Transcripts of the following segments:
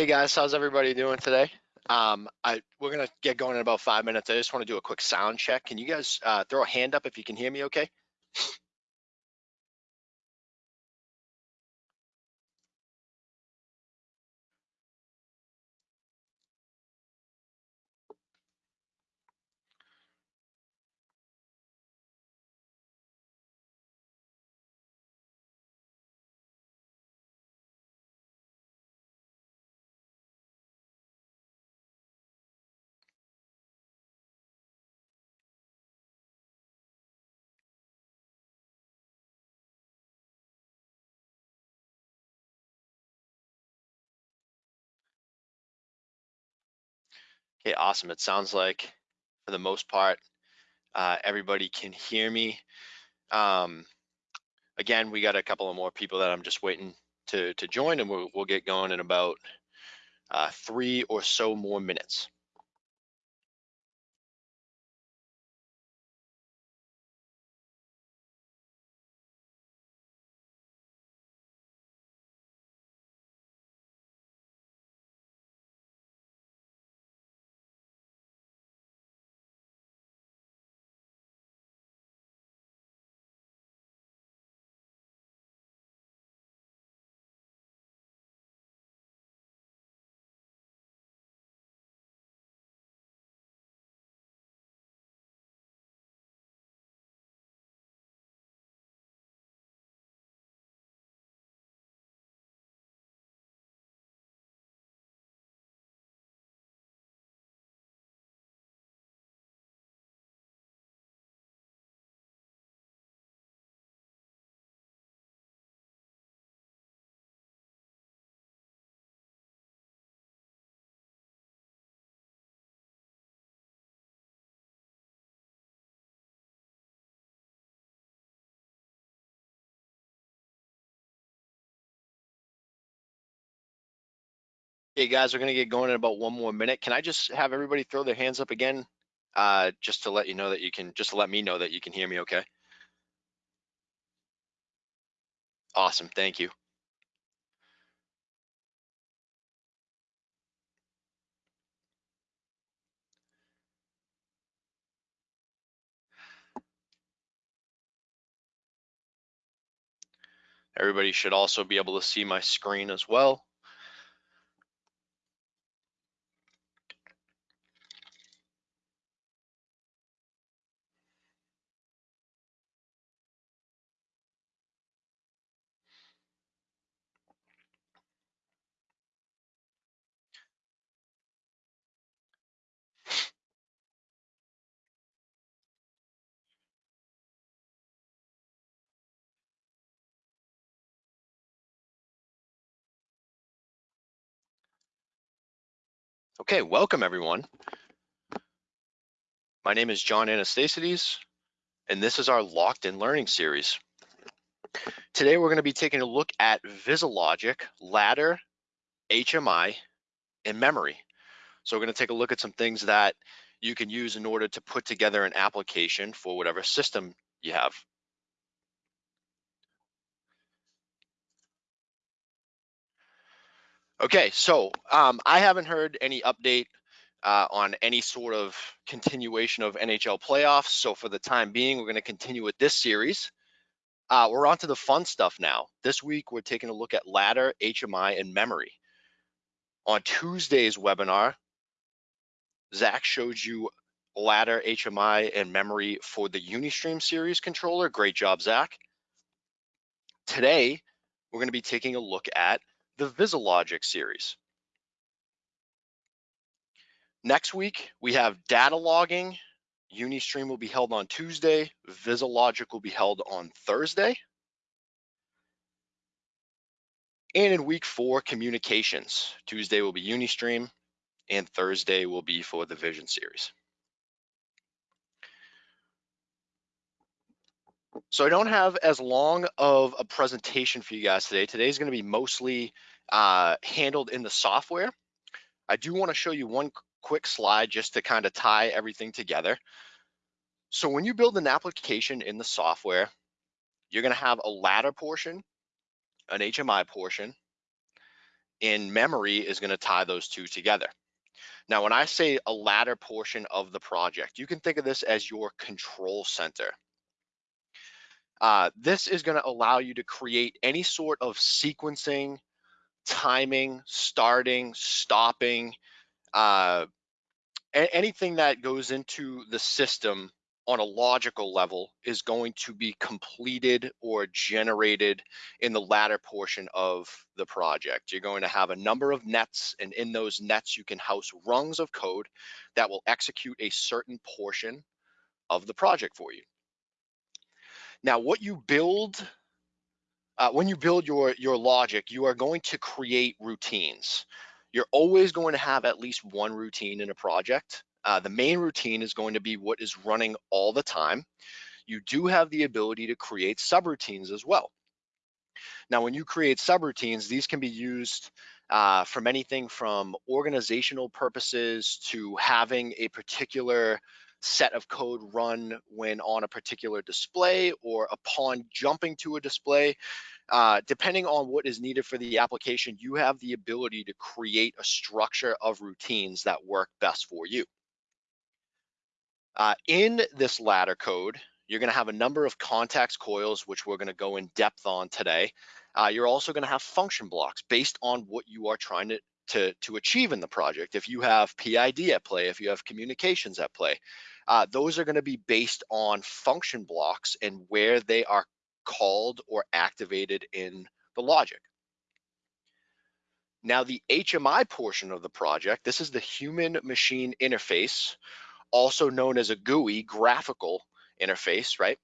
Hey guys, how's everybody doing today? Um, I we're gonna get going in about five minutes. I just want to do a quick sound check. Can you guys uh, throw a hand up if you can hear me? Okay. Okay, awesome. It sounds like for the most part, uh, everybody can hear me. Um, again, we got a couple of more people that I'm just waiting to to join, and we'll we'll get going in about uh, three or so more minutes. Hey guys, we're gonna get going in about one more minute. Can I just have everybody throw their hands up again, uh, just to let you know that you can, just to let me know that you can hear me, okay? Awesome, thank you. Everybody should also be able to see my screen as well. Okay, welcome everyone. My name is John Anastasides, and this is our Locked in Learning series. Today we're going to be taking a look at VisiLogic, ladder, HMI, and memory. So we're going to take a look at some things that you can use in order to put together an application for whatever system you have. Okay, so um, I haven't heard any update uh, on any sort of continuation of NHL playoffs. So for the time being, we're going to continue with this series. Uh, we're on to the fun stuff now. This week, we're taking a look at ladder, HMI, and memory. On Tuesday's webinar, Zach showed you ladder, HMI, and memory for the Unistream series controller. Great job, Zach. Today, we're going to be taking a look at the VisiLogic series. Next week, we have data logging. Unistream will be held on Tuesday. VisiLogic will be held on Thursday. And in week four, communications. Tuesday will be Unistream and Thursday will be for the Vision series. So I don't have as long of a presentation for you guys today. Today's gonna be mostly uh, handled in the software. I do wanna show you one quick slide just to kind of tie everything together. So when you build an application in the software, you're gonna have a ladder portion, an HMI portion, in memory is going to tie those two together. Now, when I say a ladder portion of the project, you can think of this as your control center. Uh, this is going to allow you to create any sort of sequencing, timing, starting, stopping, uh, anything that goes into the system on a logical level is going to be completed or generated in the ladder portion of the project. You're going to have a number of nets and in those nets you can house rungs of code that will execute a certain portion of the project for you. Now what you build, uh, when you build your, your logic, you are going to create routines. You're always going to have at least one routine in a project uh, the main routine is going to be what is running all the time. You do have the ability to create subroutines as well. Now, when you create subroutines, these can be used uh, from anything from organizational purposes to having a particular set of code run when on a particular display or upon jumping to a display. Uh, depending on what is needed for the application, you have the ability to create a structure of routines that work best for you. Uh, in this ladder code, you're gonna have a number of contacts coils, which we're gonna go in depth on today. Uh, you're also gonna have function blocks based on what you are trying to, to, to achieve in the project. If you have PID at play, if you have communications at play, uh, those are gonna be based on function blocks and where they are called or activated in the logic. Now the HMI portion of the project, this is the human machine interface also known as a GUI, graphical interface, right?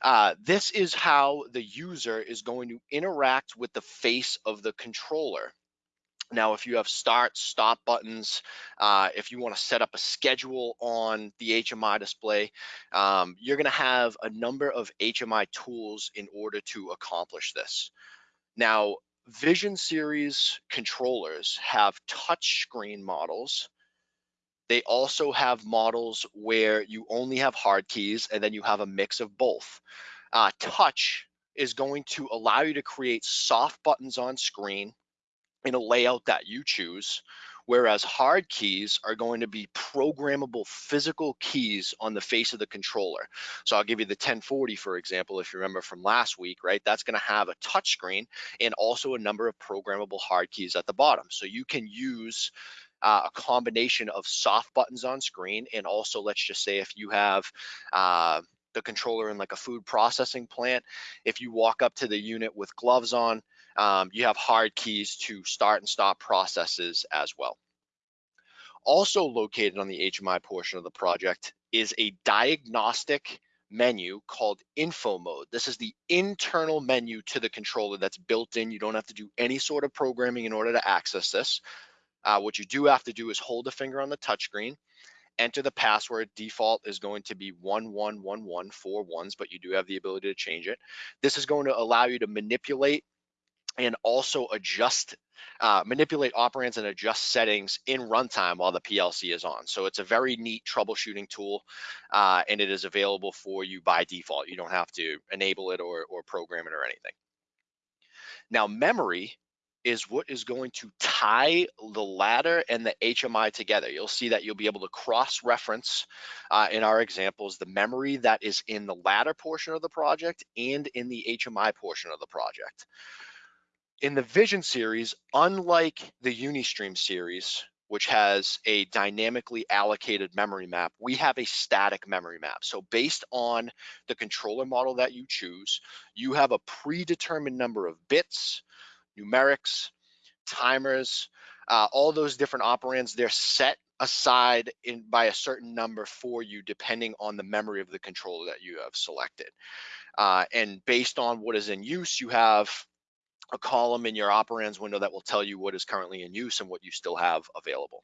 Uh, this is how the user is going to interact with the face of the controller. Now, if you have start, stop buttons, uh, if you want to set up a schedule on the HMI display, um, you're going to have a number of HMI tools in order to accomplish this. Now, Vision Series controllers have touchscreen models they also have models where you only have hard keys and then you have a mix of both. Uh, touch is going to allow you to create soft buttons on screen in a layout that you choose, whereas hard keys are going to be programmable physical keys on the face of the controller. So I'll give you the 1040, for example, if you remember from last week, right? That's gonna have a touch screen and also a number of programmable hard keys at the bottom. So you can use uh, a combination of soft buttons on screen and also let's just say if you have uh, the controller in like a food processing plant, if you walk up to the unit with gloves on, um, you have hard keys to start and stop processes as well. Also located on the HMI portion of the project is a diagnostic menu called info mode. This is the internal menu to the controller that's built in. You don't have to do any sort of programming in order to access this. Uh, what you do have to do is hold a finger on the touchscreen, enter the password. Default is going to be 1111 four ones, but you do have the ability to change it. This is going to allow you to manipulate and also adjust, uh, manipulate operands and adjust settings in runtime while the PLC is on. So it's a very neat troubleshooting tool uh, and it is available for you by default. You don't have to enable it or, or program it or anything. Now memory is what is going to tie the ladder and the HMI together. You'll see that you'll be able to cross-reference uh, in our examples the memory that is in the ladder portion of the project and in the HMI portion of the project. In the Vision series, unlike the Unistream series, which has a dynamically allocated memory map, we have a static memory map. So based on the controller model that you choose, you have a predetermined number of bits, numerics, timers, uh, all those different operands, they're set aside in by a certain number for you depending on the memory of the controller that you have selected. Uh, and based on what is in use, you have a column in your operands window that will tell you what is currently in use and what you still have available.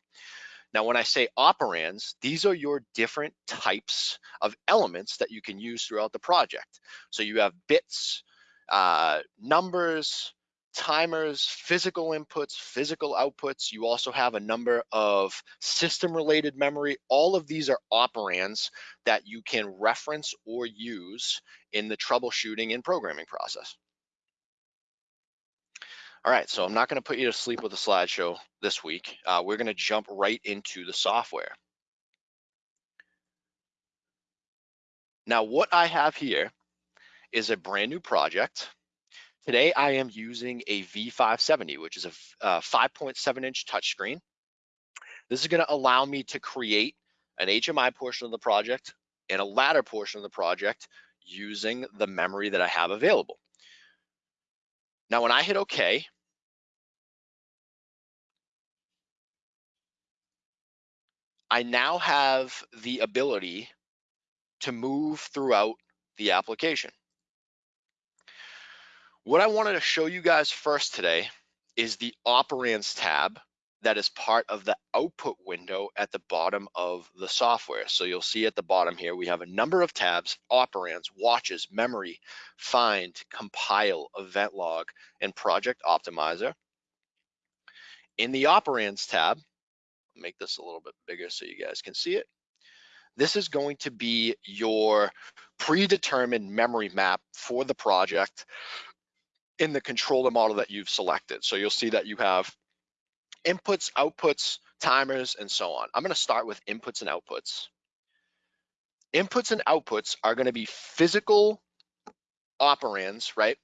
Now, when I say operands, these are your different types of elements that you can use throughout the project. So you have bits, uh, numbers, timers, physical inputs, physical outputs. You also have a number of system related memory. All of these are operands that you can reference or use in the troubleshooting and programming process. All right, so I'm not gonna put you to sleep with a slideshow this week. Uh, we're gonna jump right into the software. Now, what I have here is a brand new project. Today, I am using a V570, which is a 5.7 inch touchscreen. This is gonna allow me to create an HMI portion of the project and a ladder portion of the project using the memory that I have available. Now, when I hit okay, I now have the ability to move throughout the application. What I wanted to show you guys first today is the operands tab that is part of the output window at the bottom of the software. So you'll see at the bottom here, we have a number of tabs, operands, watches, memory, find, compile, event log, and project optimizer. In the operands tab, make this a little bit bigger so you guys can see it. This is going to be your predetermined memory map for the project in the controller model that you've selected. So you'll see that you have inputs, outputs, timers, and so on. I'm gonna start with inputs and outputs. Inputs and outputs are gonna be physical operands, right?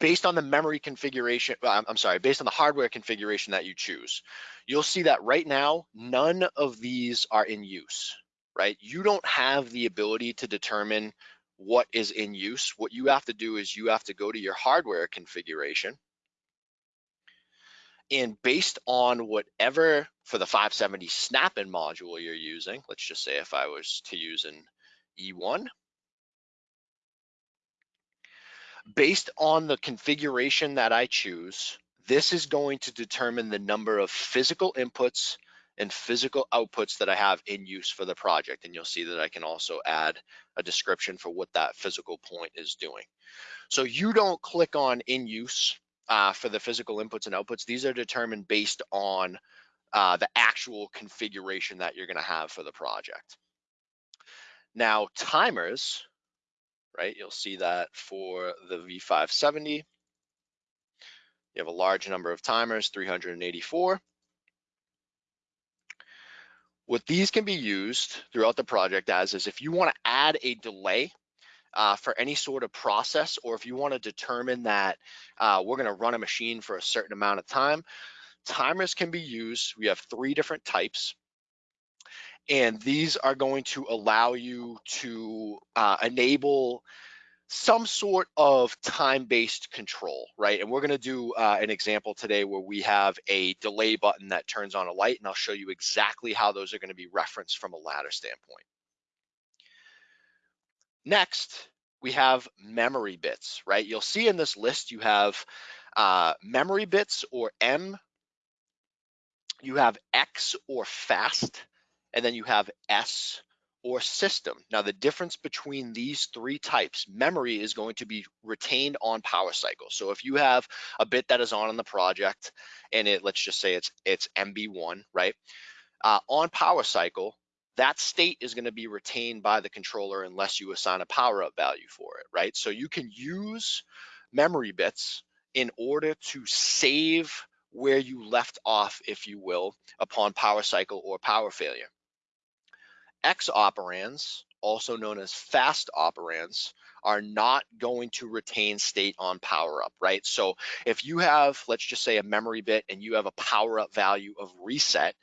Based on the memory configuration, uh, I'm sorry, based on the hardware configuration that you choose. You'll see that right now, none of these are in use, right? You don't have the ability to determine what is in use. What you have to do is you have to go to your hardware configuration and based on whatever for the 570 snap-in module you're using, let's just say if I was to use an E1, based on the configuration that I choose, this is going to determine the number of physical inputs and physical outputs that I have in use for the project. And you'll see that I can also add a description for what that physical point is doing. So you don't click on in use uh, for the physical inputs and outputs, these are determined based on uh, the actual configuration that you're gonna have for the project. Now timers, right, you'll see that for the V570, you have a large number of timers, 384. What these can be used throughout the project as is if you wanna add a delay uh, for any sort of process, or if you want to determine that uh, we're going to run a machine for a certain amount of time, timers can be used. We have three different types. And these are going to allow you to uh, enable some sort of time-based control, right? And we're gonna do uh, an example today where we have a delay button that turns on a light, and I'll show you exactly how those are gonna be referenced from a ladder standpoint. Next, we have memory bits, right? You'll see in this list you have uh, memory bits or M, you have X or fast, and then you have S or system. Now the difference between these three types, memory is going to be retained on power cycle. So if you have a bit that is on in the project and it, let's just say it's it's MB1, right? Uh, on power cycle, that state is going to be retained by the controller unless you assign a power up value for it, right? So you can use memory bits in order to save where you left off, if you will, upon power cycle or power failure. X operands, also known as fast operands, are not going to retain state on power up, right? So if you have, let's just say a memory bit and you have a power up value of reset,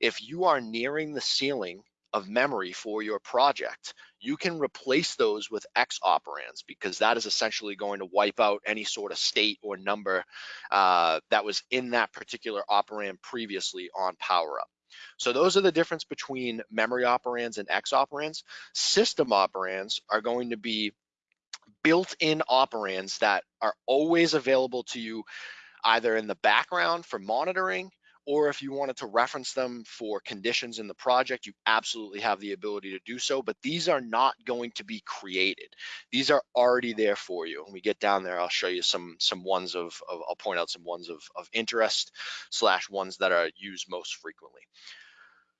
if you are nearing the ceiling of memory for your project, you can replace those with X operands because that is essentially going to wipe out any sort of state or number uh, that was in that particular operand previously on power up. So those are the difference between memory operands and X operands. System operands are going to be built-in operands that are always available to you either in the background for monitoring or if you wanted to reference them for conditions in the project, you absolutely have the ability to do so, but these are not going to be created. These are already there for you. When we get down there, I'll show you some some ones of, of I'll point out some ones of, of interest slash ones that are used most frequently.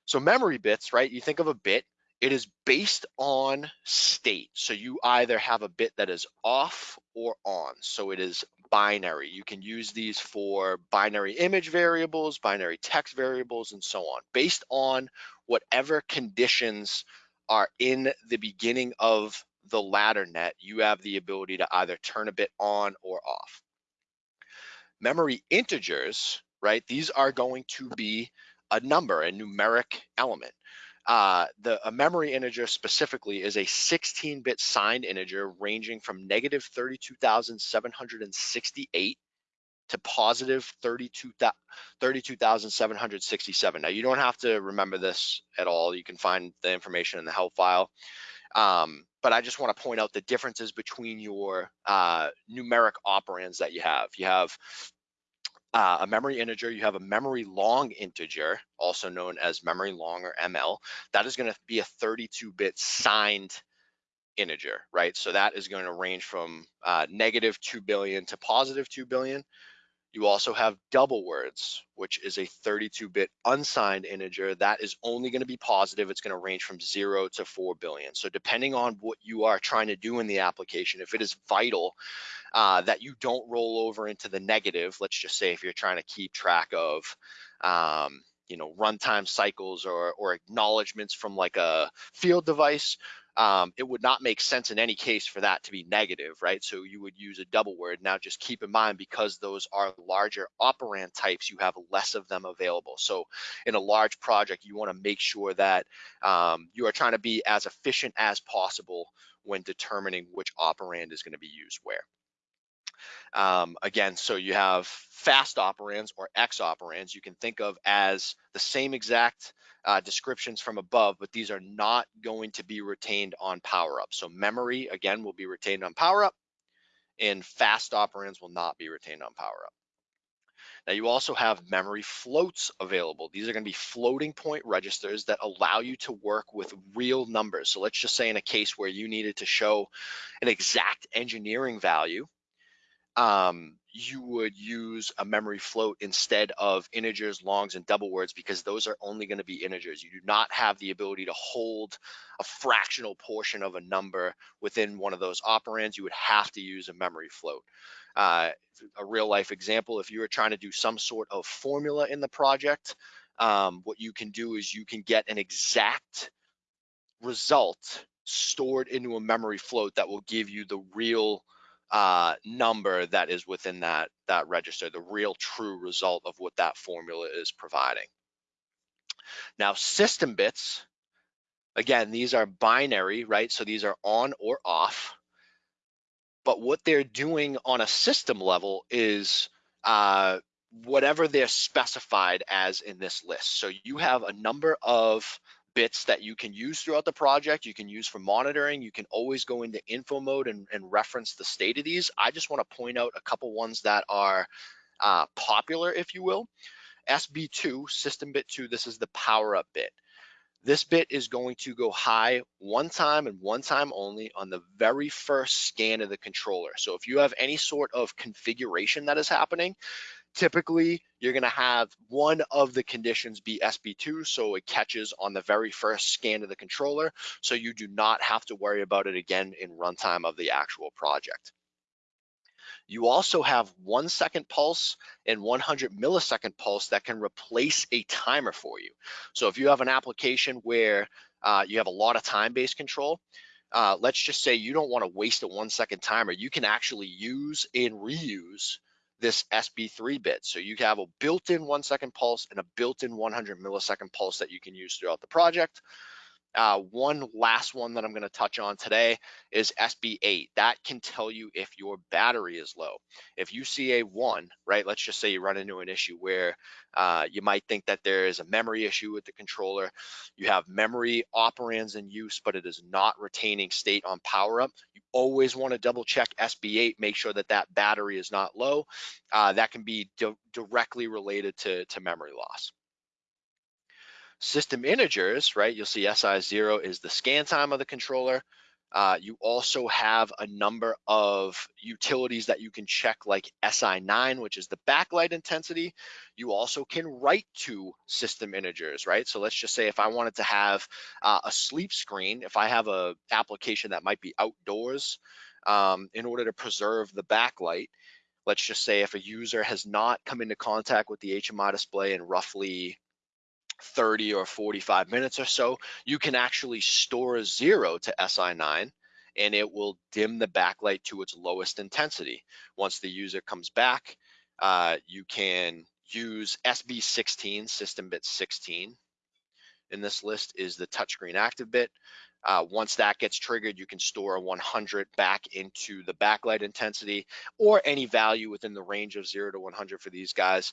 So memory bits, right? You think of a bit, it is based on state. So you either have a bit that is off or on. So it is binary. You can use these for binary image variables, binary text variables, and so on. Based on whatever conditions are in the beginning of the ladder net, you have the ability to either turn a bit on or off. Memory integers, right? These are going to be a number, a numeric element. Uh, the a memory integer specifically is a 16-bit signed integer ranging from negative 32,768 to positive 32,767. now you don't have to remember this at all. You can find the information in the help file. Um, but I just want to point out the differences between your uh, numeric operands that you have. You have uh, a memory integer, you have a memory long integer, also known as memory long or ML. That is going to be a 32-bit signed integer, right? So that is going to range from uh, negative 2 billion to positive 2 billion. You also have double words, which is a 32-bit unsigned integer. That is only going to be positive. It's going to range from 0 to 4 billion. So depending on what you are trying to do in the application, if it is vital uh, that you don't roll over into the negative, let's just say if you're trying to keep track of um, you know runtime cycles or or acknowledgments from like a field device um, it would not make sense in any case for that to be negative, right? So you would use a double word. Now just keep in mind, because those are larger operand types, you have less of them available. So in a large project, you wanna make sure that um, you are trying to be as efficient as possible when determining which operand is gonna be used where. Um, again, so you have fast operands or X operands you can think of as the same exact uh, descriptions from above, but these are not going to be retained on power up. So memory, again, will be retained on power up and fast operands will not be retained on power up. Now you also have memory floats available. These are gonna be floating point registers that allow you to work with real numbers. So let's just say in a case where you needed to show an exact engineering value, um, you would use a memory float instead of integers, longs, and double words because those are only going to be integers. You do not have the ability to hold a fractional portion of a number within one of those operands. You would have to use a memory float. Uh, a real life example, if you were trying to do some sort of formula in the project, um, what you can do is you can get an exact result stored into a memory float that will give you the real uh, number that is within that, that register, the real true result of what that formula is providing. Now system bits, again, these are binary, right? So these are on or off. But what they're doing on a system level is uh, whatever they're specified as in this list. So you have a number of bits that you can use throughout the project. You can use for monitoring. You can always go into info mode and, and reference the state of these. I just want to point out a couple ones that are uh, popular, if you will. SB2, system bit 2, this is the power up bit. This bit is going to go high one time and one time only on the very first scan of the controller. So if you have any sort of configuration that is happening, Typically, you're gonna have one of the conditions be SB2, so it catches on the very first scan of the controller, so you do not have to worry about it again in runtime of the actual project. You also have one second pulse and 100 millisecond pulse that can replace a timer for you. So if you have an application where uh, you have a lot of time-based control, uh, let's just say you don't want to waste a one second timer, you can actually use and reuse this SB3 bit. So you have a built-in one second pulse and a built-in 100 millisecond pulse that you can use throughout the project. Uh, one last one that I'm going to touch on today is SB8. That can tell you if your battery is low. If you see a one, right, let's just say you run into an issue where uh, you might think that there is a memory issue with the controller. You have memory operands in use, but it is not retaining state on power up. You always want to double check SB8, make sure that that battery is not low. Uh, that can be di directly related to, to memory loss. System integers, right? You'll see SI0 is the scan time of the controller. Uh, you also have a number of utilities that you can check like SI9, which is the backlight intensity. You also can write to system integers, right? So let's just say if I wanted to have uh, a sleep screen, if I have a application that might be outdoors, um, in order to preserve the backlight, let's just say if a user has not come into contact with the HMI display in roughly 30 or 45 minutes or so, you can actually store a zero to SI9 and it will dim the backlight to its lowest intensity. Once the user comes back, uh, you can use SB16, system bit 16. In this list is the touchscreen active bit. Uh, once that gets triggered, you can store a 100 back into the backlight intensity or any value within the range of 0 to 100 for these guys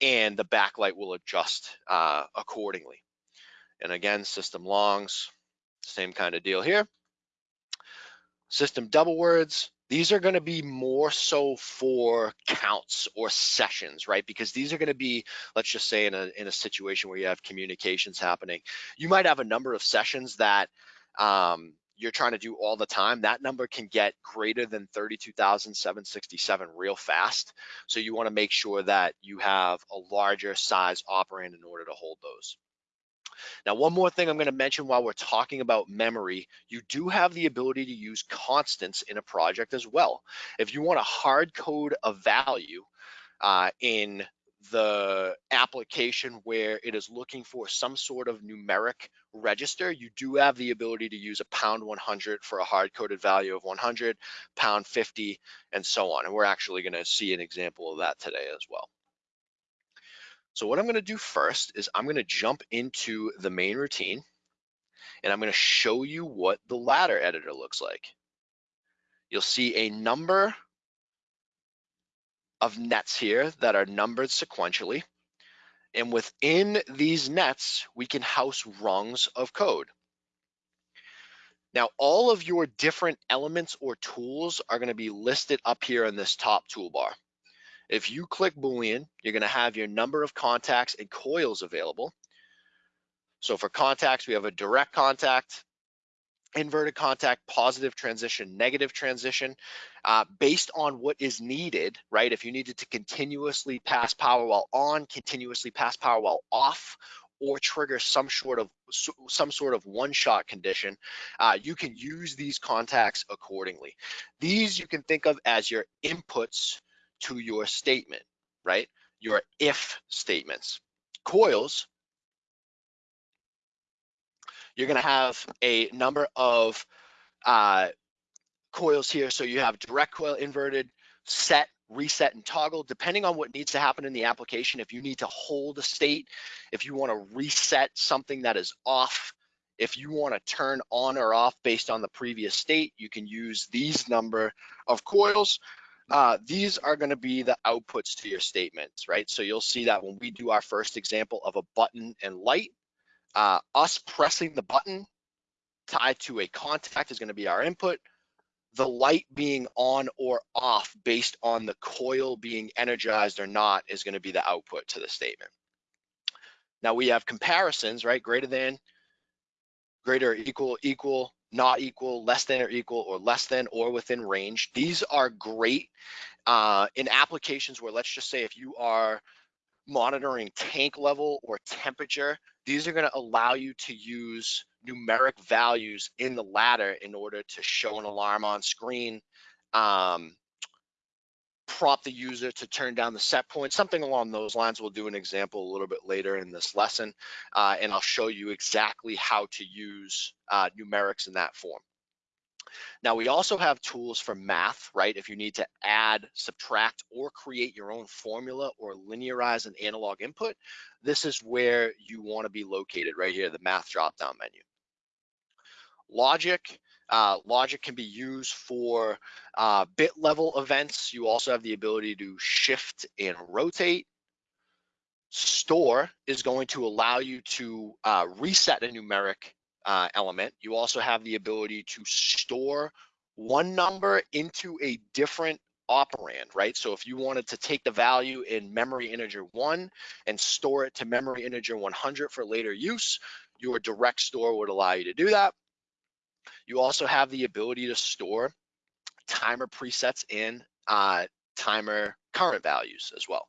and the backlight will adjust uh, accordingly. And again, system longs, same kind of deal here. System double words, these are going to be more so for counts or sessions, right? Because these are going to be, let's just say in a, in a situation where you have communications happening, you might have a number of sessions that um, you're trying to do all the time, that number can get greater than 32,767 real fast. So you wanna make sure that you have a larger size operand in order to hold those. Now, one more thing I'm gonna mention while we're talking about memory, you do have the ability to use constants in a project as well. If you wanna hard code a value uh, in the application where it is looking for some sort of numeric register, you do have the ability to use a pound 100 for a hard-coded value of 100, pound 50, and so on. And we're actually going to see an example of that today as well. So what I'm going to do first is I'm going to jump into the main routine, and I'm going to show you what the ladder editor looks like. You'll see a number of nets here that are numbered sequentially. And within these nets, we can house rungs of code. Now, all of your different elements or tools are gonna be listed up here in this top toolbar. If you click Boolean, you're gonna have your number of contacts and coils available. So for contacts, we have a direct contact, inverted contact, positive transition, negative transition, uh, based on what is needed, right? If you needed to continuously pass power while on, continuously pass power while off, or trigger some sort of some sort of one-shot condition, uh, you can use these contacts accordingly. These you can think of as your inputs to your statement, right? Your if statements. Coils you're going to have a number of uh, coils here. So you have direct coil, inverted, set, reset, and toggle, depending on what needs to happen in the application. If you need to hold a state, if you want to reset something that is off, if you want to turn on or off based on the previous state, you can use these number of coils. Uh, these are going to be the outputs to your statements, right? So you'll see that when we do our first example of a button and light, uh, us pressing the button tied to a contact is going to be our input. The light being on or off based on the coil being energized or not is going to be the output to the statement. Now we have comparisons, right? Greater than, greater or equal, equal, not equal, less than or equal, or less than or within range. These are great uh, in applications where let's just say if you are monitoring tank level or temperature, these are going to allow you to use numeric values in the ladder in order to show an alarm on screen, um, prompt the user to turn down the set point, something along those lines. We'll do an example a little bit later in this lesson, uh, and I'll show you exactly how to use uh, numerics in that form. Now we also have tools for math, right? If you need to add, subtract, or create your own formula or linearize an analog input, this is where you wanna be located right here, the math drop-down menu. Logic, uh, logic can be used for uh, bit level events. You also have the ability to shift and rotate. Store is going to allow you to uh, reset a numeric uh, element. You also have the ability to store one number into a different operand, right? So if you wanted to take the value in memory integer one and store it to memory integer 100 for later use, your direct store would allow you to do that. You also have the ability to store timer presets in uh, timer current values as well.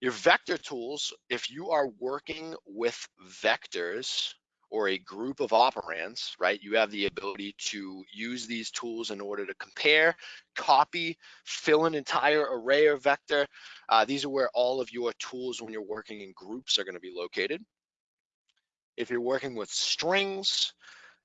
Your vector tools, if you are working with vectors or a group of operands, right, you have the ability to use these tools in order to compare, copy, fill an entire array or vector. Uh, these are where all of your tools when you're working in groups are gonna be located. If you're working with strings,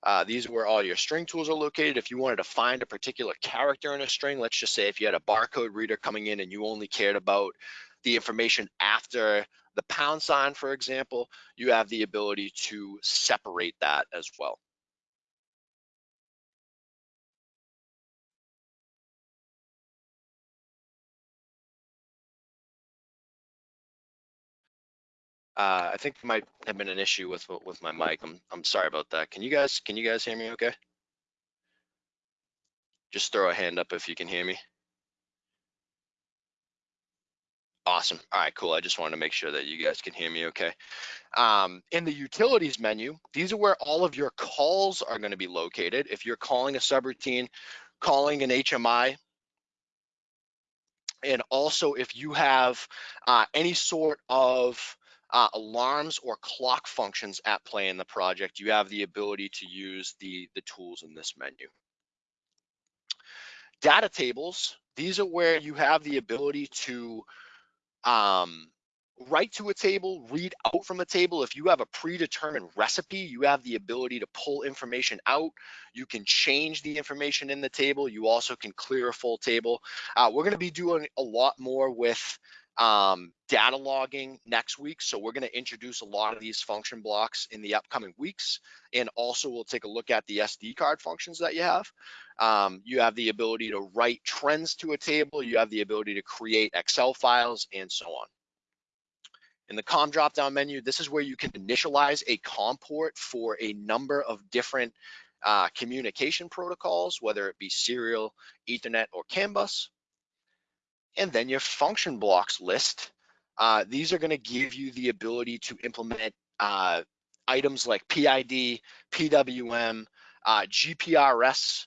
uh, these are where all your string tools are located. If you wanted to find a particular character in a string, let's just say if you had a barcode reader coming in and you only cared about the information after the pound sign, for example, you have the ability to separate that as well. Uh, I think might have been an issue with with my mic. I'm I'm sorry about that. Can you guys can you guys hear me okay? Just throw a hand up if you can hear me. Awesome. All right, cool. I just wanted to make sure that you guys can hear me okay. Um, in the utilities menu, these are where all of your calls are going to be located. If you're calling a subroutine, calling an HMI, and also if you have uh, any sort of uh, alarms or clock functions at play in the project, you have the ability to use the, the tools in this menu. Data tables, these are where you have the ability to um, write to a table, read out from a table. If you have a predetermined recipe, you have the ability to pull information out. You can change the information in the table. You also can clear a full table. Uh, we're gonna be doing a lot more with um, data logging next week. So we're gonna introduce a lot of these function blocks in the upcoming weeks. And also we'll take a look at the SD card functions that you have. Um, you have the ability to write trends to a table. You have the ability to create Excel files and so on. In the COM drop-down menu, this is where you can initialize a COM port for a number of different uh, communication protocols, whether it be serial, ethernet, or CAN bus. And then your function blocks list. Uh, these are gonna give you the ability to implement uh, items like PID, PWM, uh, GPRS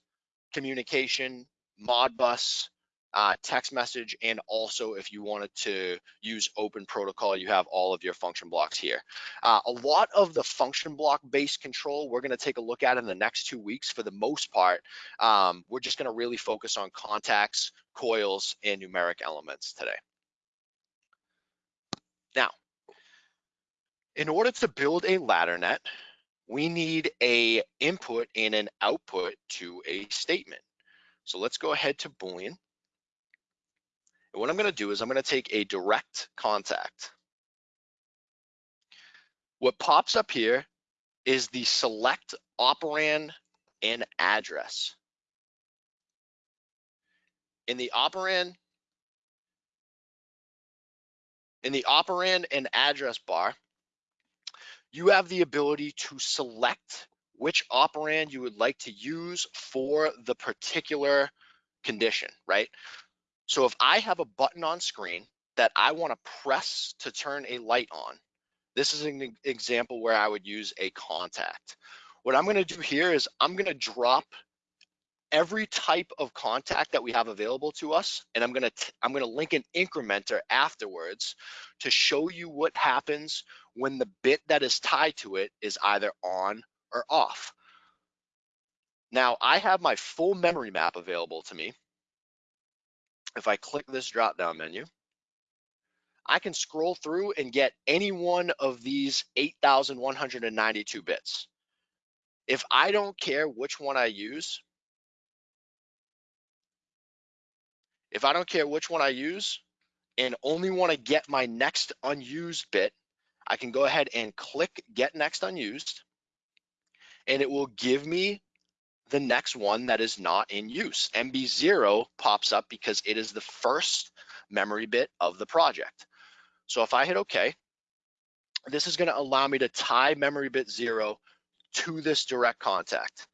communication, Modbus, uh, text message, and also if you wanted to use open protocol, you have all of your function blocks here. Uh, a lot of the function block based control we're gonna take a look at in the next two weeks for the most part. Um, we're just gonna really focus on contacts, coils, and numeric elements today. Now, in order to build a ladder net, we need a input and an output to a statement. So let's go ahead to Boolean. And what I'm gonna do is I'm gonna take a direct contact. What pops up here is the select operand and address. In the operand, in the operand and address bar, you have the ability to select which operand you would like to use for the particular condition, right? So if I have a button on screen that I want to press to turn a light on, this is an example where I would use a contact. What I'm going to do here is I'm going to drop every type of contact that we have available to us and I'm going to I'm going to link an incrementer afterwards to show you what happens when the bit that is tied to it is either on or off. Now I have my full memory map available to me if I click this drop down menu, I can scroll through and get any one of these 8,192 bits. If I don't care which one I use, if I don't care which one I use and only want to get my next unused bit, I can go ahead and click get next unused and it will give me the next one that is not in use. MB0 pops up because it is the first memory bit of the project. So if I hit OK, this is gonna allow me to tie memory bit zero to this direct contact.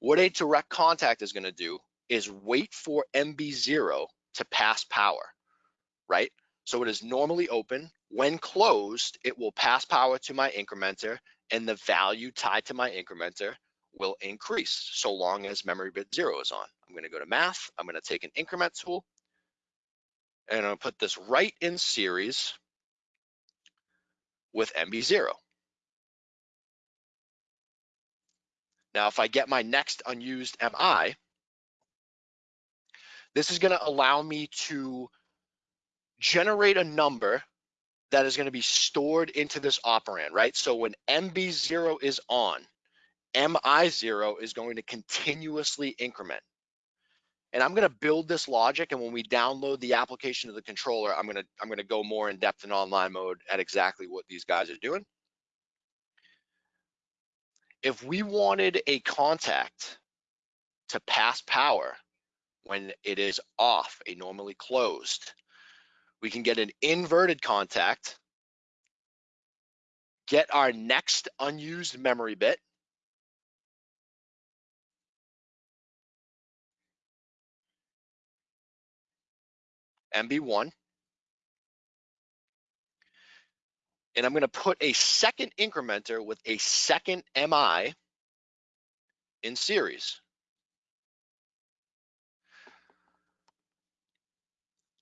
What a direct contact is gonna do is wait for MB0 to pass power, right? So it is normally open. When closed, it will pass power to my incrementer and the value tied to my incrementer will increase so long as memory bit zero is on. I'm gonna go to math, I'm gonna take an increment tool, and I'm gonna put this right in series with MB0. Now, if I get my next unused MI, this is gonna allow me to generate a number that is gonna be stored into this operand, right? So when MB0 is on, MI0 is going to continuously increment. And I'm gonna build this logic and when we download the application to the controller, I'm gonna, I'm gonna go more in depth in online mode at exactly what these guys are doing. If we wanted a contact to pass power when it is off, a normally closed, we can get an inverted contact, get our next unused memory bit, MB1. And I'm going to put a second incrementer with a second MI in series.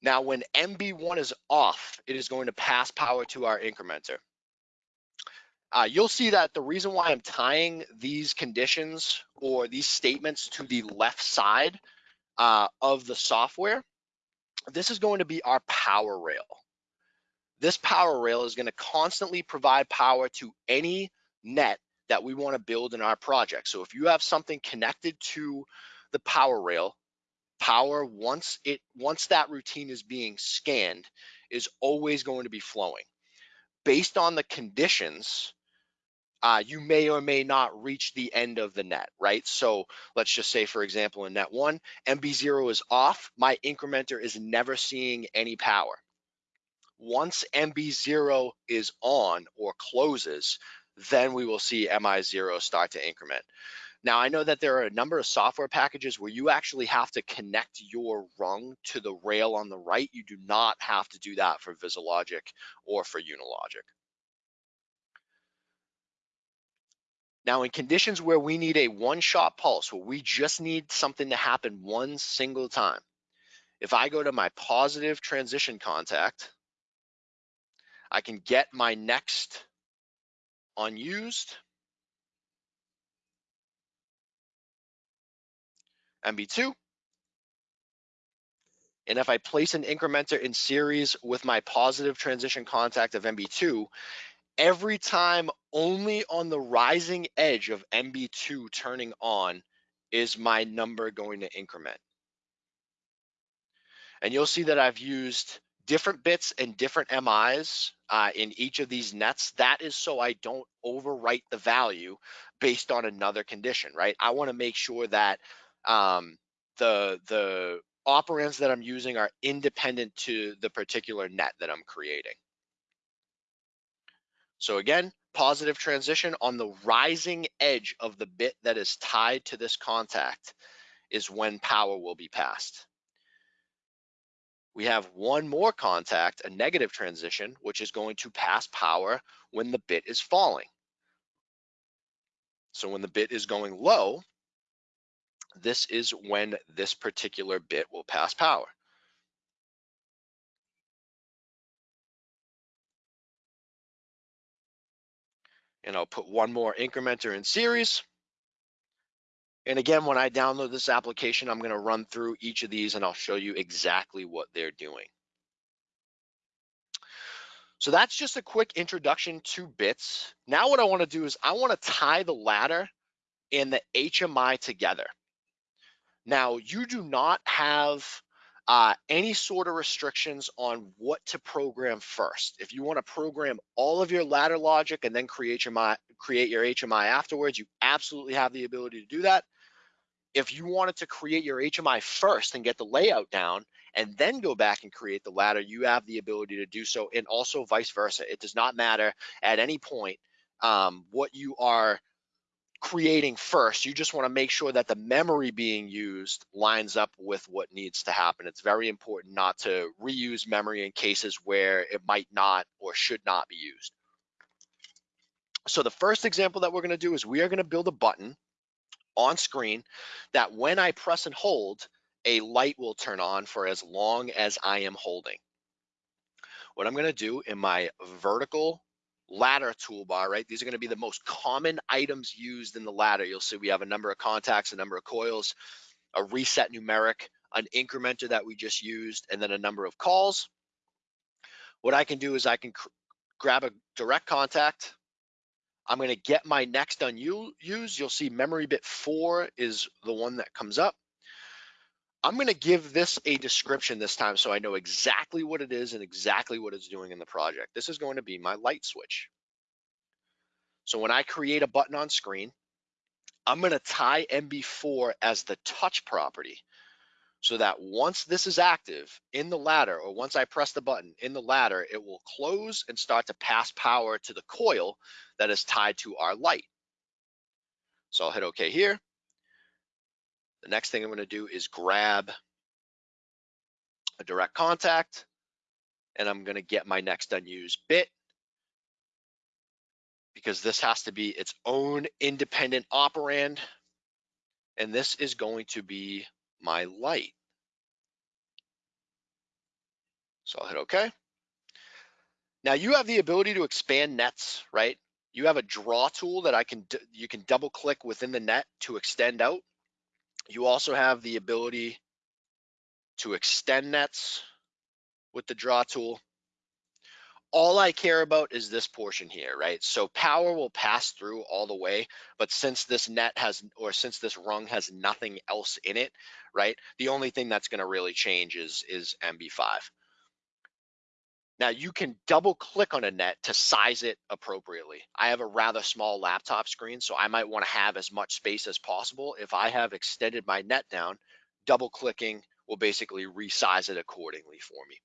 Now, when MB1 is off, it is going to pass power to our incrementer. Uh, you'll see that the reason why I'm tying these conditions or these statements to the left side uh, of the software this is going to be our power rail. This power rail is going to constantly provide power to any net that we want to build in our project. So if you have something connected to the power rail, power once it once that routine is being scanned is always going to be flowing. Based on the conditions uh, you may or may not reach the end of the net, right? So let's just say, for example, in net one, MB0 is off, my incrementer is never seeing any power. Once MB0 is on or closes, then we will see MI0 start to increment. Now, I know that there are a number of software packages where you actually have to connect your rung to the rail on the right. You do not have to do that for VisiLogic or for Unilogic. Now, in conditions where we need a one-shot pulse, where we just need something to happen one single time, if I go to my positive transition contact, I can get my next unused MB2. And if I place an incrementer in series with my positive transition contact of MB2, every time only on the rising edge of MB2 turning on is my number going to increment. And you'll see that I've used different bits and different MIs uh, in each of these nets. That is so I don't overwrite the value based on another condition, right? I wanna make sure that um, the, the operands that I'm using are independent to the particular net that I'm creating. So again, positive transition on the rising edge of the bit that is tied to this contact is when power will be passed. We have one more contact, a negative transition, which is going to pass power when the bit is falling. So when the bit is going low, this is when this particular bit will pass power. And I'll put one more incrementer in series. And again, when I download this application, I'm gonna run through each of these and I'll show you exactly what they're doing. So that's just a quick introduction to bits. Now what I wanna do is I wanna tie the ladder and the HMI together. Now you do not have uh, any sort of restrictions on what to program first. If you want to program all of your ladder logic and then create your create your HMI afterwards, you absolutely have the ability to do that. If you wanted to create your HMI first and get the layout down and then go back and create the ladder, you have the ability to do so and also vice versa. It does not matter at any point um, what you are creating first. You just want to make sure that the memory being used lines up with what needs to happen. It's very important not to reuse memory in cases where it might not or should not be used. So the first example that we're going to do is we are going to build a button on screen that when I press and hold, a light will turn on for as long as I am holding. What I'm gonna do in my vertical ladder toolbar, right? These are gonna be the most common items used in the ladder. You'll see we have a number of contacts, a number of coils, a reset numeric, an incrementer that we just used, and then a number of calls. What I can do is I can grab a direct contact. I'm gonna get my next unused. You'll see memory bit four is the one that comes up. I'm gonna give this a description this time so I know exactly what it is and exactly what it's doing in the project. This is going to be my light switch. So when I create a button on screen, I'm gonna tie MB4 as the touch property so that once this is active in the ladder or once I press the button in the ladder, it will close and start to pass power to the coil that is tied to our light. So I'll hit okay here. The next thing I'm gonna do is grab a direct contact and I'm gonna get my next unused bit because this has to be its own independent operand. And this is going to be my light. So I'll hit okay. Now you have the ability to expand nets, right? You have a draw tool that I can, you can double click within the net to extend out. You also have the ability to extend nets with the draw tool. All I care about is this portion here, right? So power will pass through all the way, but since this net has, or since this rung has nothing else in it, right? The only thing that's gonna really change is, is MB5. Now you can double click on a net to size it appropriately. I have a rather small laptop screen, so I might wanna have as much space as possible. If I have extended my net down, double clicking will basically resize it accordingly for me.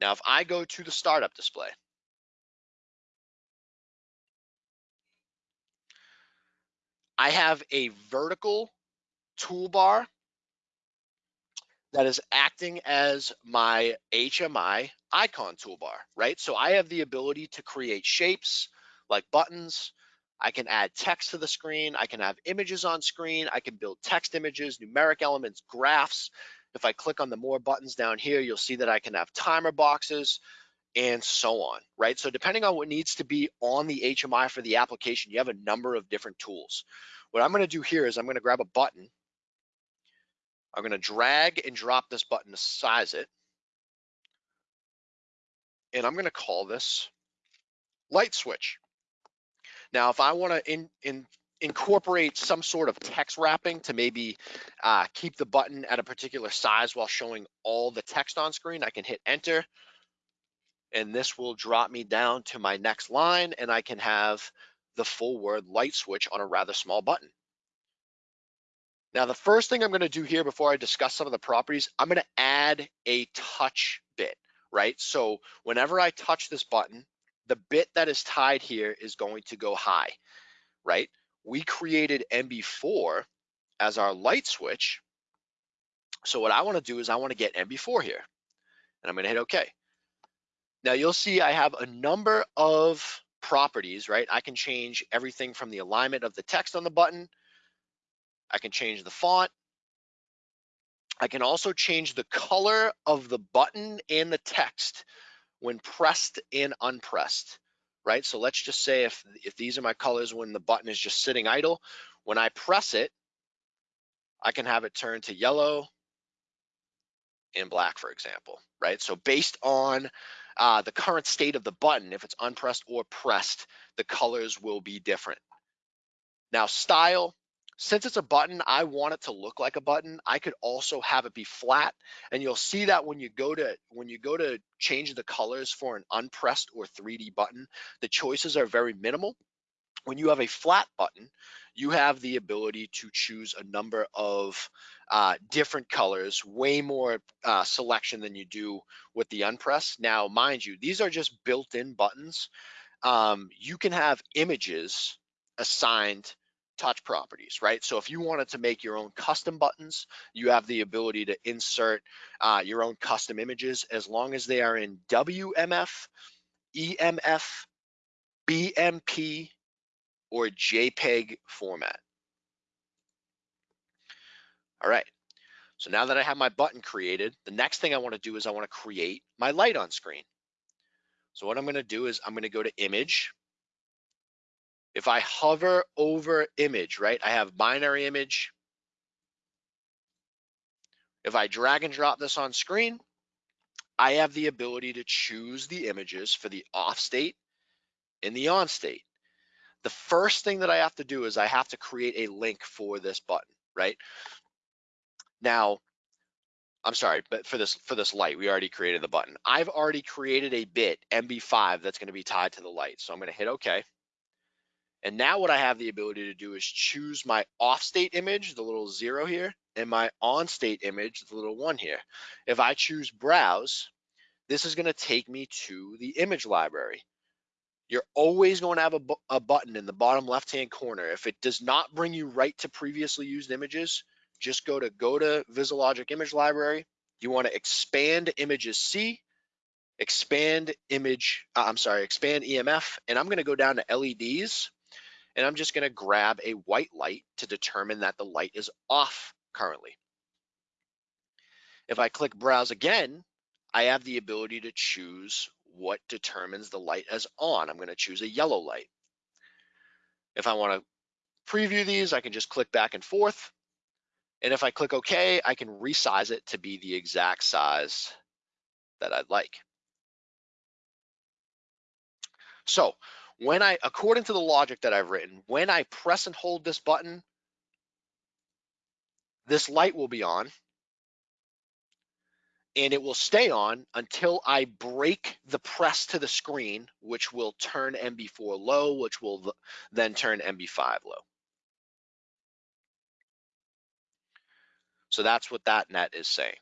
Now, if I go to the startup display, I have a vertical toolbar that is acting as my HMI icon toolbar, right? So I have the ability to create shapes like buttons. I can add text to the screen. I can have images on screen. I can build text images, numeric elements, graphs. If I click on the more buttons down here, you'll see that I can have timer boxes and so on, right? So depending on what needs to be on the HMI for the application, you have a number of different tools. What I'm gonna do here is I'm gonna grab a button I'm gonna drag and drop this button to size it. And I'm gonna call this light switch. Now, if I wanna in, in, incorporate some sort of text wrapping to maybe uh, keep the button at a particular size while showing all the text on screen, I can hit enter and this will drop me down to my next line and I can have the full word light switch on a rather small button. Now, the first thing I'm gonna do here before I discuss some of the properties, I'm gonna add a touch bit, right? So whenever I touch this button, the bit that is tied here is going to go high, right? We created MB4 as our light switch. So what I wanna do is I wanna get MB4 here and I'm gonna hit okay. Now you'll see I have a number of properties, right? I can change everything from the alignment of the text on the button I can change the font. I can also change the color of the button and the text when pressed and unpressed, right? So let's just say if, if these are my colors when the button is just sitting idle, when I press it, I can have it turn to yellow and black, for example, right? So based on uh, the current state of the button, if it's unpressed or pressed, the colors will be different. Now style, since it's a button, I want it to look like a button. I could also have it be flat. And you'll see that when you go to when you go to change the colors for an unpressed or 3D button, the choices are very minimal. When you have a flat button, you have the ability to choose a number of uh, different colors, way more uh, selection than you do with the unpressed. Now, mind you, these are just built-in buttons. Um, you can have images assigned touch properties, right? So if you wanted to make your own custom buttons, you have the ability to insert uh, your own custom images as long as they are in WMF, EMF, BMP, or JPEG format. All right, so now that I have my button created, the next thing I wanna do is I wanna create my light on screen. So what I'm gonna do is I'm gonna go to image. If I hover over image, right, I have binary image. If I drag and drop this on screen, I have the ability to choose the images for the off state and the on state. The first thing that I have to do is I have to create a link for this button, right? Now, I'm sorry, but for this for this light, we already created the button. I've already created a bit MB5 that's going to be tied to the light. So I'm going to hit OK. And now what I have the ability to do is choose my off state image, the little zero here, and my on state image, the little one here. If I choose browse, this is going to take me to the image library. You're always going to have a, bu a button in the bottom left hand corner. If it does not bring you right to previously used images, just go to go to VisiLogic image library. You want to expand images C, expand image, uh, I'm sorry, expand EMF, and I'm going to go down to LEDs and I'm just going to grab a white light to determine that the light is off currently. If I click browse again, I have the ability to choose what determines the light as on. I'm going to choose a yellow light. If I want to preview these, I can just click back and forth. And if I click OK, I can resize it to be the exact size that I'd like. So when I, according to the logic that I've written, when I press and hold this button, this light will be on and it will stay on until I break the press to the screen, which will turn MB4 low, which will then turn MB5 low. So that's what that net is saying.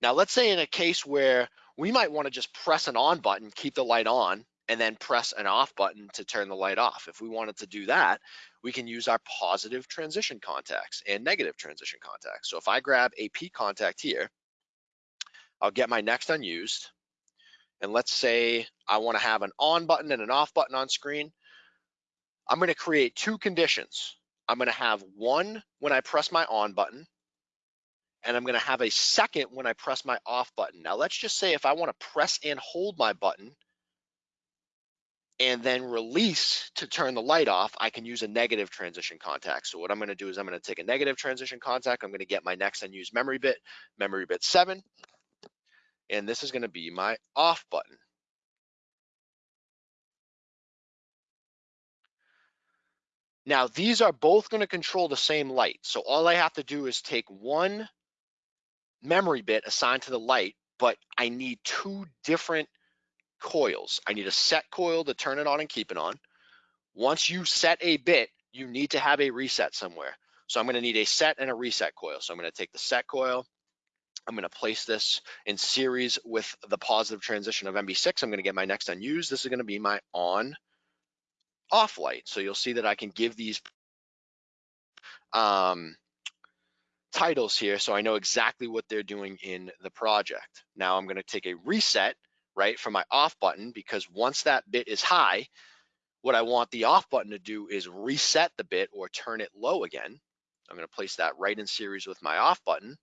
Now let's say in a case where we might want to just press an on button, keep the light on, and then press an off button to turn the light off. If we wanted to do that, we can use our positive transition contacts and negative transition contacts. So if I grab a P contact here, I'll get my next unused. And let's say I wanna have an on button and an off button on screen. I'm gonna create two conditions. I'm gonna have one when I press my on button, and I'm gonna have a second when I press my off button. Now let's just say if I wanna press and hold my button, and then release to turn the light off, I can use a negative transition contact. So what I'm gonna do is I'm gonna take a negative transition contact, I'm gonna get my next unused memory bit, memory bit seven, and this is gonna be my off button. Now these are both gonna control the same light. So all I have to do is take one memory bit assigned to the light, but I need two different coils. I need a set coil to turn it on and keep it on. Once you set a bit, you need to have a reset somewhere. So I'm gonna need a set and a reset coil. So I'm gonna take the set coil, I'm gonna place this in series with the positive transition of MB6. I'm gonna get my next unused. This is gonna be my on off light. So you'll see that I can give these um, titles here so I know exactly what they're doing in the project. Now I'm gonna take a reset right, for my off button, because once that bit is high, what I want the off button to do is reset the bit or turn it low again. I'm gonna place that right in series with my off button,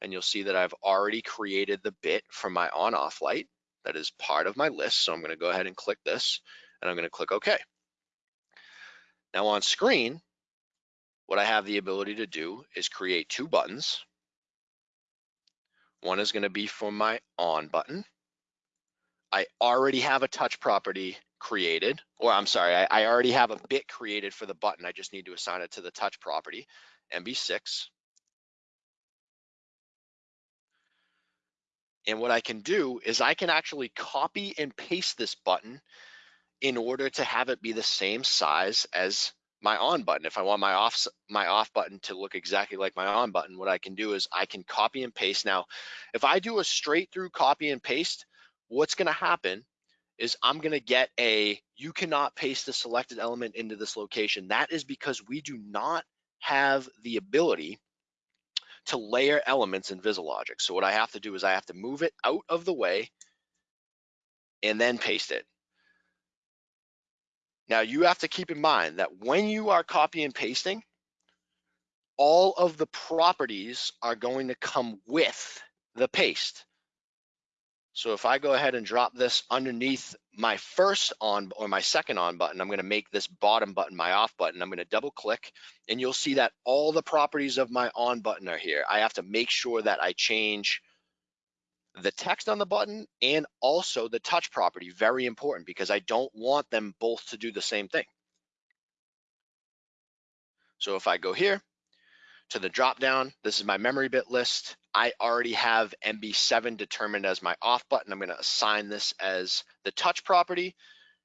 and you'll see that I've already created the bit for my on off light that is part of my list. So I'm gonna go ahead and click this, and I'm gonna click OK. Now on screen, what I have the ability to do is create two buttons. One is gonna be for my on button, I already have a touch property created, or I'm sorry, I, I, already have a bit created for the button. I just need to assign it to the touch property, MB6. And what I can do is I can actually copy and paste this button in order to have it be the same size as my on button. If I want my off my off button to look exactly like my on button, what I can do is I can copy and paste. Now, if I do a straight through copy and paste, what's going to happen is I'm going to get a, you cannot paste the selected element into this location. That is because we do not have the ability to layer elements in VisiLogic. So what I have to do is I have to move it out of the way and then paste it. Now you have to keep in mind that when you are copy and pasting, all of the properties are going to come with the paste. So if I go ahead and drop this underneath my first on or my second on button, I'm gonna make this bottom button my off button. I'm gonna double click and you'll see that all the properties of my on button are here. I have to make sure that I change the text on the button and also the touch property, very important because I don't want them both to do the same thing. So if I go here to the drop down, this is my memory bit list. I already have MB7 determined as my off button. I'm gonna assign this as the touch property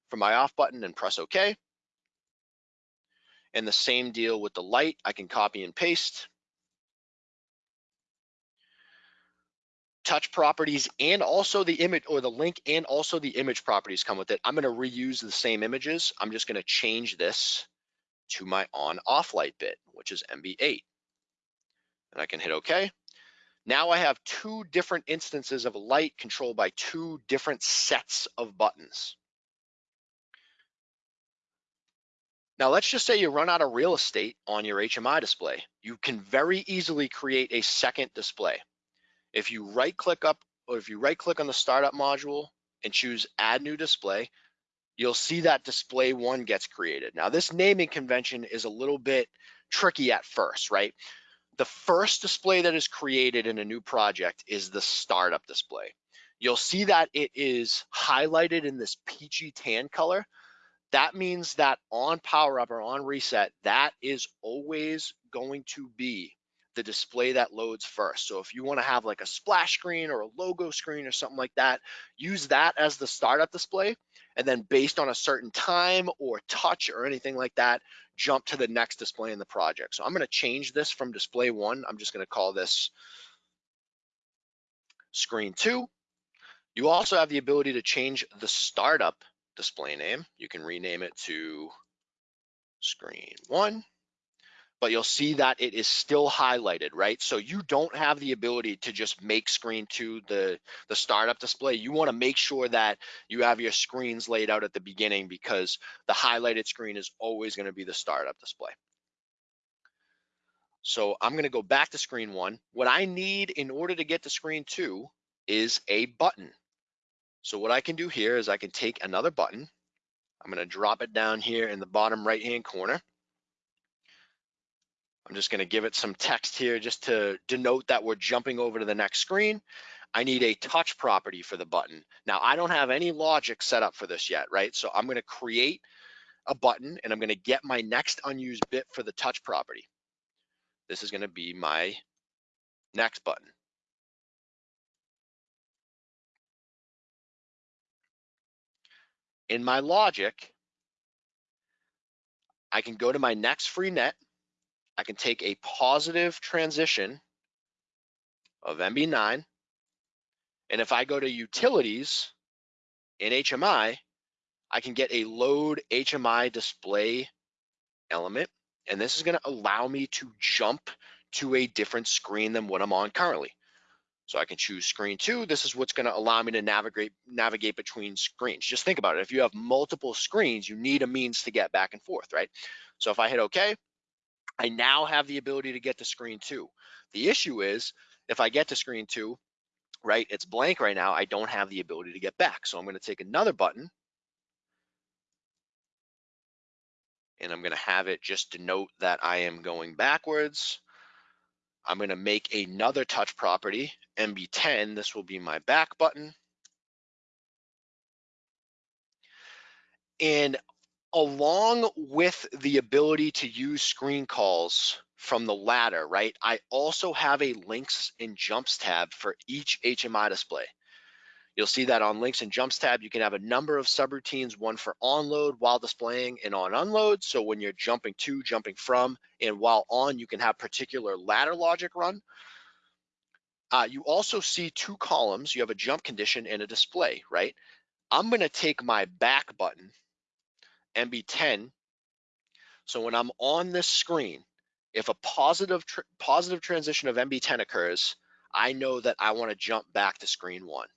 for my off button and press okay. And the same deal with the light, I can copy and paste. touch properties and also the image or the link and also the image properties come with it. I'm gonna reuse the same images. I'm just gonna change this to my on off light bit, which is MB8. And I can hit okay. Now I have two different instances of light controlled by two different sets of buttons. Now let's just say you run out of real estate on your HMI display. You can very easily create a second display. If you right click up or if you right click on the startup module and choose add new display, you'll see that display one gets created. Now this naming convention is a little bit tricky at first, right? The first display that is created in a new project is the startup display. You'll see that it is highlighted in this peachy tan color. That means that on power up or on reset, that is always going to be the display that loads first. So if you wanna have like a splash screen or a logo screen or something like that, use that as the startup display. And then based on a certain time or touch or anything like that, jump to the next display in the project. So I'm gonna change this from display one. I'm just gonna call this screen two. You also have the ability to change the startup display name. You can rename it to screen one but you'll see that it is still highlighted, right? So you don't have the ability two just make screen to the, the startup display. You wanna make sure that you have your screens laid out at the beginning because the highlighted screen is always gonna be the startup display. So I'm gonna go back to screen one. What I need in order to get to screen two is a button. So what I can do here is I can take another button. I'm gonna drop it down here in the bottom right-hand corner. I'm just gonna give it some text here just to denote that we're jumping over to the next screen. I need a touch property for the button. Now I don't have any logic set up for this yet, right? So I'm gonna create a button and I'm gonna get my next unused bit for the touch property. This is gonna be my next button. In my logic, I can go to my next free net I can take a positive transition of MB9, and if I go to utilities in HMI, I can get a load HMI display element, and this is gonna allow me to jump to a different screen than what I'm on currently. So I can choose screen two. This is what's gonna allow me to navigate, navigate between screens. Just think about it. If you have multiple screens, you need a means to get back and forth, right? So if I hit okay, I now have the ability to get to screen two. The issue is if I get to screen two, right, it's blank right now, I don't have the ability to get back. So I'm gonna take another button and I'm gonna have it just denote that I am going backwards. I'm gonna make another touch property, MB10, this will be my back button. And along with the ability to use screen calls from the ladder, right, I also have a links and jumps tab for each HMI display. You'll see that on links and jumps tab, you can have a number of subroutines, one for onload while displaying and on unload. So when you're jumping to, jumping from, and while on, you can have particular ladder logic run. Uh, you also see two columns. You have a jump condition and a display, right? I'm gonna take my back button MB10. So when I'm on this screen, if a positive tr positive transition of MB10 occurs, I know that I want to jump back to screen one.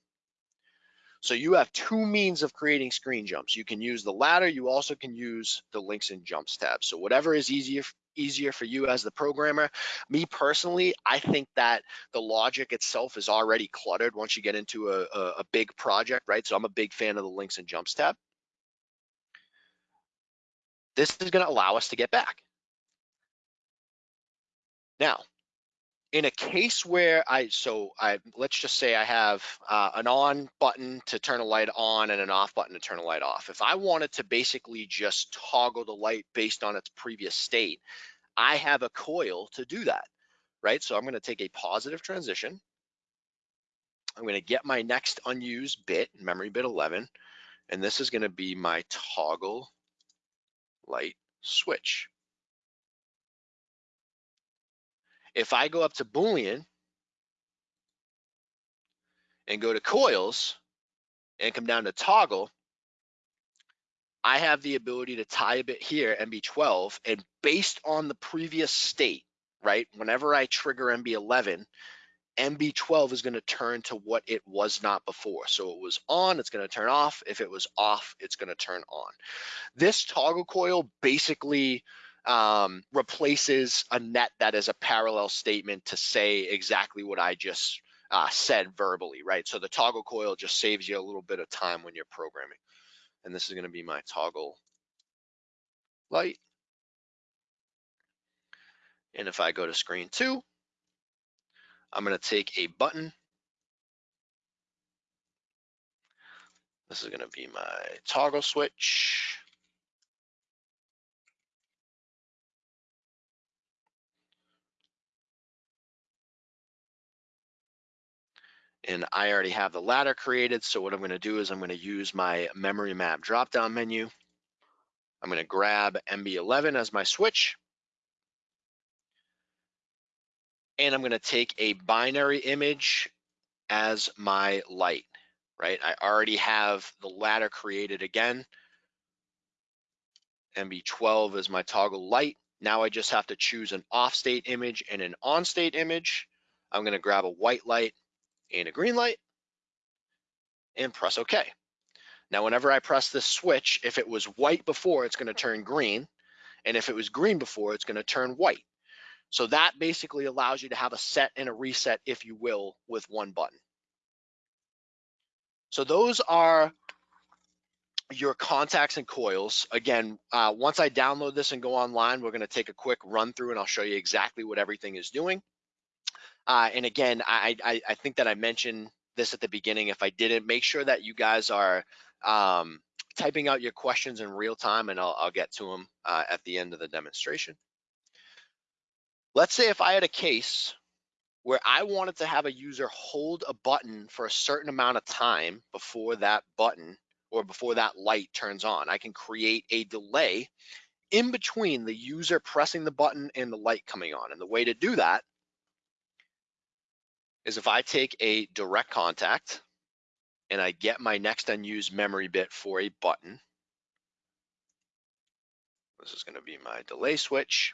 So you have two means of creating screen jumps. You can use the ladder. You also can use the links and jumps tab. So whatever is easier easier for you as the programmer. Me personally, I think that the logic itself is already cluttered once you get into a, a, a big project, right? So I'm a big fan of the links and jumps tab. This is going to allow us to get back. Now, in a case where I, so I, let's just say I have uh, an on button to turn a light on and an off button to turn a light off. If I wanted to basically just toggle the light based on its previous state, I have a coil to do that, right? So I'm gonna take a positive transition. I'm gonna get my next unused bit, memory bit 11, and this is gonna be my toggle light switch. If I go up to Boolean and go to coils and come down to toggle, I have the ability to tie a bit here, MB12, and based on the previous state, right, whenever I trigger MB11, MB12 is going to turn to what it was not before. So it was on, it's going to turn off. If it was off, it's going to turn on. This toggle coil basically um, replaces a net that is a parallel statement to say exactly what I just uh, said verbally, right? So the toggle coil just saves you a little bit of time when you're programming. And this is going to be my toggle light. And if I go to screen two, I'm going to take a button. This is going to be my toggle switch. and I already have the ladder created. So what I'm gonna do is I'm gonna use my memory map drop-down menu. I'm gonna grab MB11 as my switch. And I'm gonna take a binary image as my light, right? I already have the ladder created again. MB12 is my toggle light. Now I just have to choose an off state image and an on state image. I'm gonna grab a white light and a green light and press OK. Now, whenever I press this switch, if it was white before, it's gonna turn green. And if it was green before, it's gonna turn white. So that basically allows you to have a set and a reset, if you will, with one button. So those are your contacts and coils. Again, uh, once I download this and go online, we're gonna take a quick run through and I'll show you exactly what everything is doing. Uh, and again, I, I, I think that I mentioned this at the beginning. If I didn't, make sure that you guys are um, typing out your questions in real time and I'll, I'll get to them uh, at the end of the demonstration. Let's say if I had a case where I wanted to have a user hold a button for a certain amount of time before that button or before that light turns on. I can create a delay in between the user pressing the button and the light coming on. And the way to do that is if I take a direct contact and I get my next unused memory bit for a button, this is gonna be my delay switch.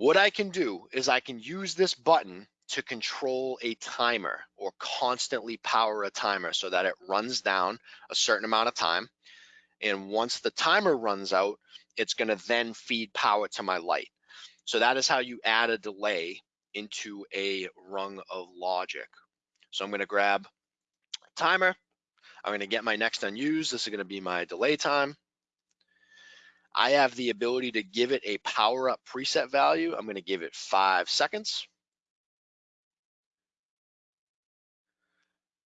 What I can do is I can use this button to control a timer or constantly power a timer so that it runs down a certain amount of time. And once the timer runs out, it's gonna then feed power to my light. So that is how you add a delay into a rung of logic. So I'm gonna grab timer. I'm gonna get my next unused. This is gonna be my delay time. I have the ability to give it a power up preset value. I'm gonna give it five seconds.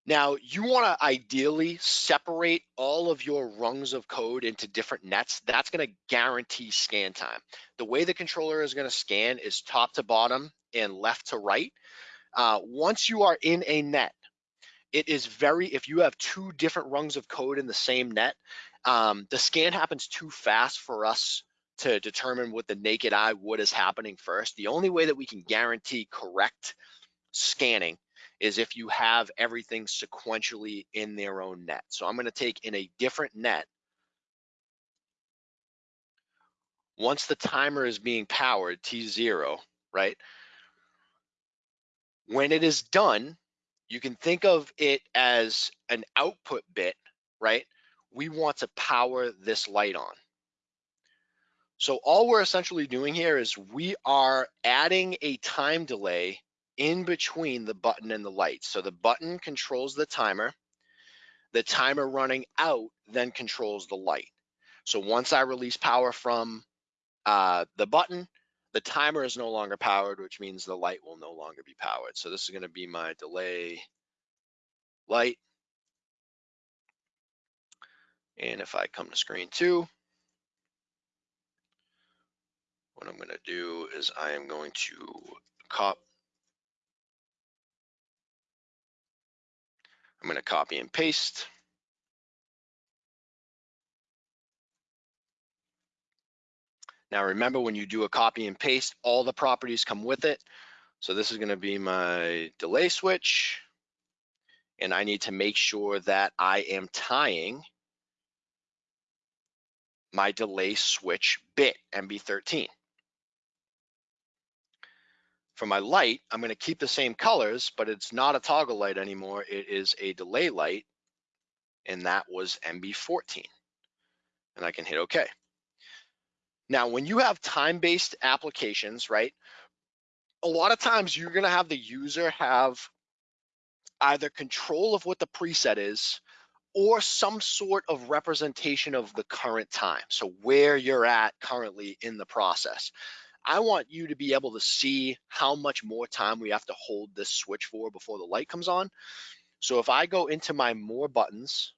Now, you want to ideally separate all of your rungs of code into different nets. That's going to guarantee scan time. The way the controller is going to scan is top to bottom and left to right. Uh, once you are in a net, it is very, if you have two different rungs of code in the same net, um, the scan happens too fast for us to determine what the naked eye what is happening first. The only way that we can guarantee correct scanning is if you have everything sequentially in their own net. So I'm gonna take in a different net. Once the timer is being powered, T0, right? When it is done, you can think of it as an output bit, right? We want to power this light on. So all we're essentially doing here is we are adding a time delay in between the button and the light. So the button controls the timer. The timer running out then controls the light. So once I release power from uh, the button, the timer is no longer powered, which means the light will no longer be powered. So this is gonna be my delay light. And if I come to screen two, what I'm gonna do is I am going to cop. I'm gonna copy and paste. Now remember when you do a copy and paste, all the properties come with it. So this is gonna be my delay switch. And I need to make sure that I am tying my delay switch bit, MB13. For my light, I'm gonna keep the same colors, but it's not a toggle light anymore. It is a delay light, and that was MB14. And I can hit okay. Now, when you have time-based applications, right, a lot of times you're gonna have the user have either control of what the preset is or some sort of representation of the current time. So where you're at currently in the process. I want you to be able to see how much more time we have to hold this switch for before the light comes on. So if I go into my more buttons,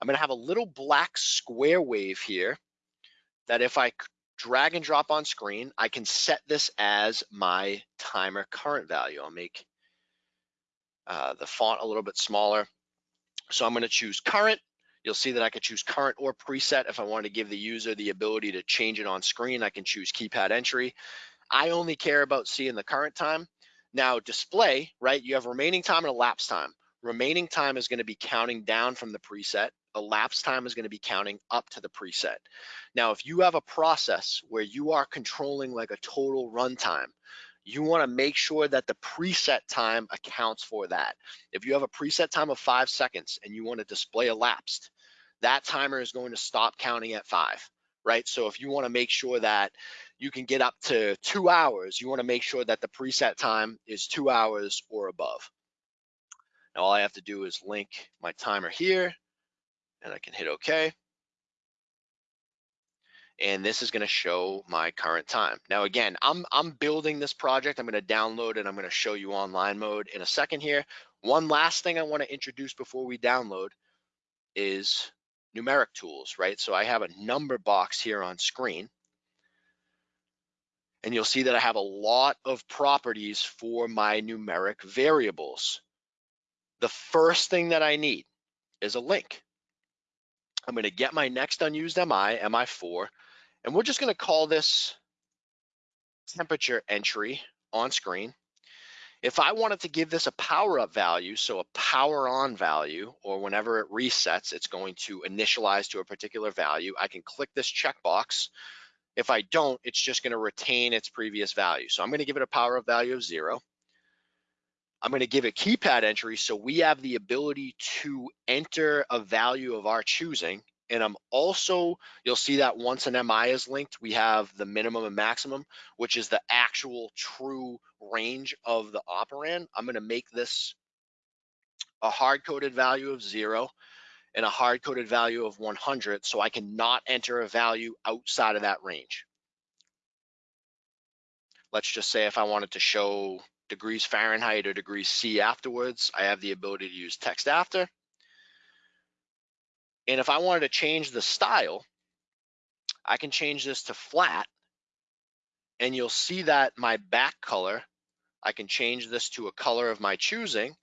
I'm gonna have a little black square wave here that if I drag and drop on screen, I can set this as my timer current value. I'll make uh, the font a little bit smaller. So I'm gonna choose current. You'll see that I could choose current or preset. If I want to give the user the ability to change it on screen, I can choose keypad entry. I only care about seeing the current time. Now display, right, you have remaining time and elapsed time. Remaining time is gonna be counting down from the preset elapsed time is going to be counting up to the preset. Now, if you have a process where you are controlling like a total runtime, you want to make sure that the preset time accounts for that. If you have a preset time of five seconds and you want to display elapsed, that timer is going to stop counting at five, right? So if you want to make sure that you can get up to two hours, you want to make sure that the preset time is two hours or above. Now all I have to do is link my timer here and I can hit okay. And this is gonna show my current time. Now again, I'm, I'm building this project. I'm gonna download it. I'm gonna show you online mode in a second here. One last thing I wanna introduce before we download is numeric tools, right? So I have a number box here on screen. And you'll see that I have a lot of properties for my numeric variables. The first thing that I need is a link. I'm going to get my next unused MI, MI4, and we're just going to call this temperature entry on screen. If I wanted to give this a power up value, so a power on value, or whenever it resets, it's going to initialize to a particular value, I can click this checkbox. If I don't, it's just going to retain its previous value. So I'm going to give it a power up value of zero. I'm going to give it a keypad entry so we have the ability to enter a value of our choosing. And I'm also, you'll see that once an MI is linked, we have the minimum and maximum, which is the actual true range of the operand. I'm going to make this a hard-coded value of zero and a hard-coded value of 100 so I cannot enter a value outside of that range. Let's just say if I wanted to show degrees Fahrenheit or degrees C afterwards. I have the ability to use text after. And if I wanted to change the style, I can change this to flat and you'll see that my back color, I can change this to a color of my choosing.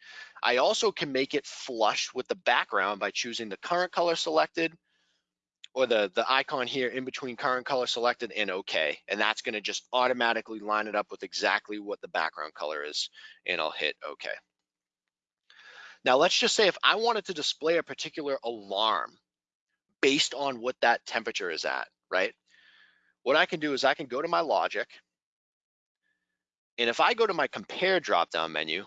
I also can make it flush with the background by choosing the current color selected or the, the icon here in between current color selected and okay. And that's gonna just automatically line it up with exactly what the background color is. And I'll hit okay. Now let's just say if I wanted to display a particular alarm based on what that temperature is at, right? What I can do is I can go to my logic. And if I go to my compare drop down menu,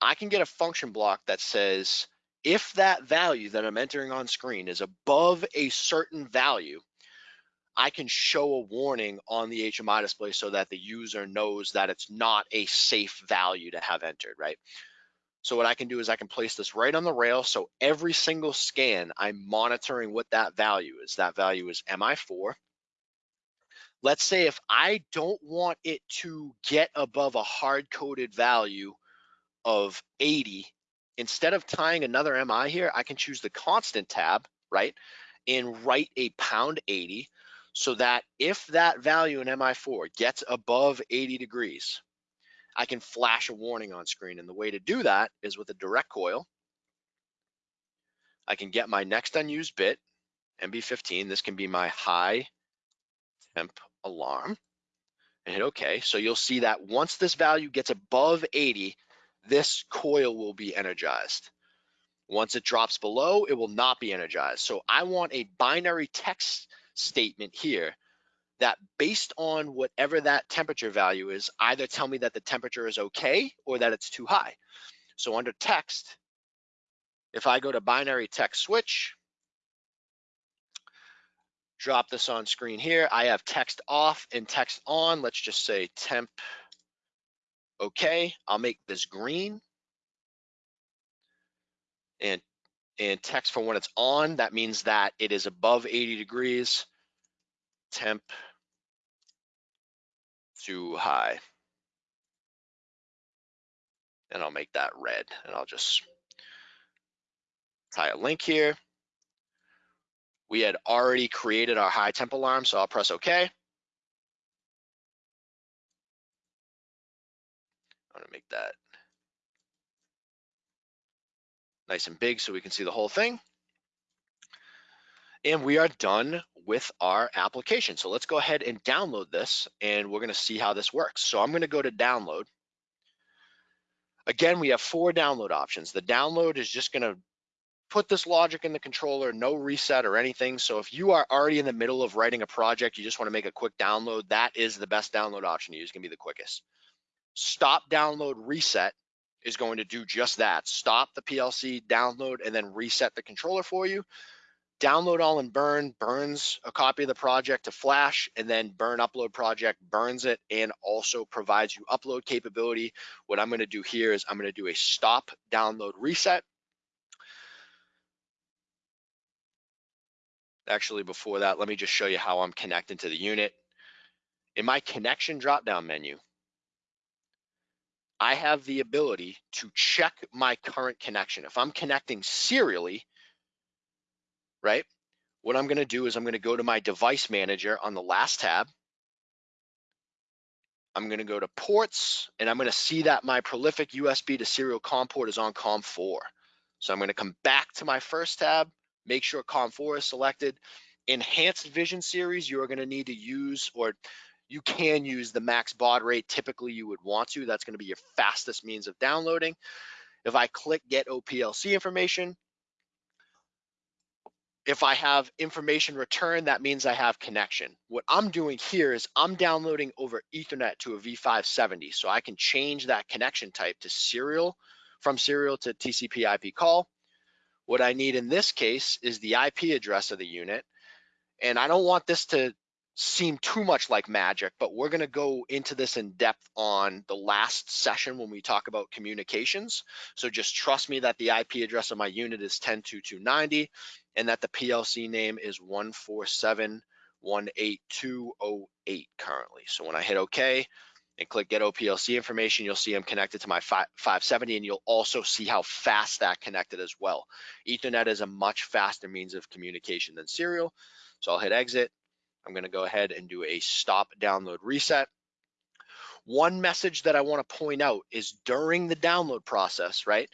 I can get a function block that says if that value that I'm entering on screen is above a certain value, I can show a warning on the HMI display so that the user knows that it's not a safe value to have entered, right? So what I can do is I can place this right on the rail. So every single scan, I'm monitoring what that value is. That value is MI4. Let's say if I don't want it to get above a hard coded value of 80, instead of tying another MI here, I can choose the constant tab, right? And write a pound 80 so that if that value in MI4 gets above 80 degrees, I can flash a warning on screen. And the way to do that is with a direct coil. I can get my next unused bit, MB15. This can be my high temp alarm and hit okay. So you'll see that once this value gets above 80, this coil will be energized. Once it drops below, it will not be energized. So I want a binary text statement here that based on whatever that temperature value is, either tell me that the temperature is okay or that it's too high. So under text, if I go to binary text switch, drop this on screen here, I have text off and text on. Let's just say temp okay. I'll make this green. And, and text for when it's on, that means that it is above 80 degrees. Temp too high. And I'll make that red and I'll just tie a link here. We had already created our high temp alarm, so I'll press OK. I'm gonna make that nice and big so we can see the whole thing. And we are done with our application. So let's go ahead and download this and we're gonna see how this works. So I'm gonna go to download. Again, we have four download options. The download is just gonna put this logic in the controller, no reset or anything. So if you are already in the middle of writing a project, you just wanna make a quick download, that is the best download option to use, gonna be the quickest. Stop download reset is going to do just that. Stop the PLC download and then reset the controller for you download all and burn burns a copy of the project to flash and then burn upload project burns it and also provides you upload capability. What i'm going to do here is i'm going to do a stop download reset. Actually before that let me just show you how i'm connecting to the unit. In my connection drop down menu I have the ability to check my current connection. If I'm connecting serially, right? What I'm gonna do is I'm gonna go to my device manager on the last tab. I'm gonna go to ports and I'm gonna see that my prolific USB to serial COM port is on COM4. So I'm gonna come back to my first tab, make sure COM4 is selected. Enhanced Vision series, you're gonna need to use, or you can use the max baud rate. Typically you would want to, that's gonna be your fastest means of downloading. If I click get OPLC information, if I have information returned, that means I have connection. What I'm doing here is I'm downloading over ethernet to a V570. So I can change that connection type to serial from serial to TCP IP call. What I need in this case is the IP address of the unit. And I don't want this to seem too much like magic, but we're gonna go into this in depth on the last session when we talk about communications. So just trust me that the IP address of my unit is 10.2.2.90 and that the PLC name is 147.18208 currently. So when I hit okay and click get OPLC information, you'll see I'm connected to my 570 and you'll also see how fast that connected as well. Ethernet is a much faster means of communication than serial. So I'll hit exit. I'm gonna go ahead and do a stop download reset. One message that I wanna point out is during the download process, right?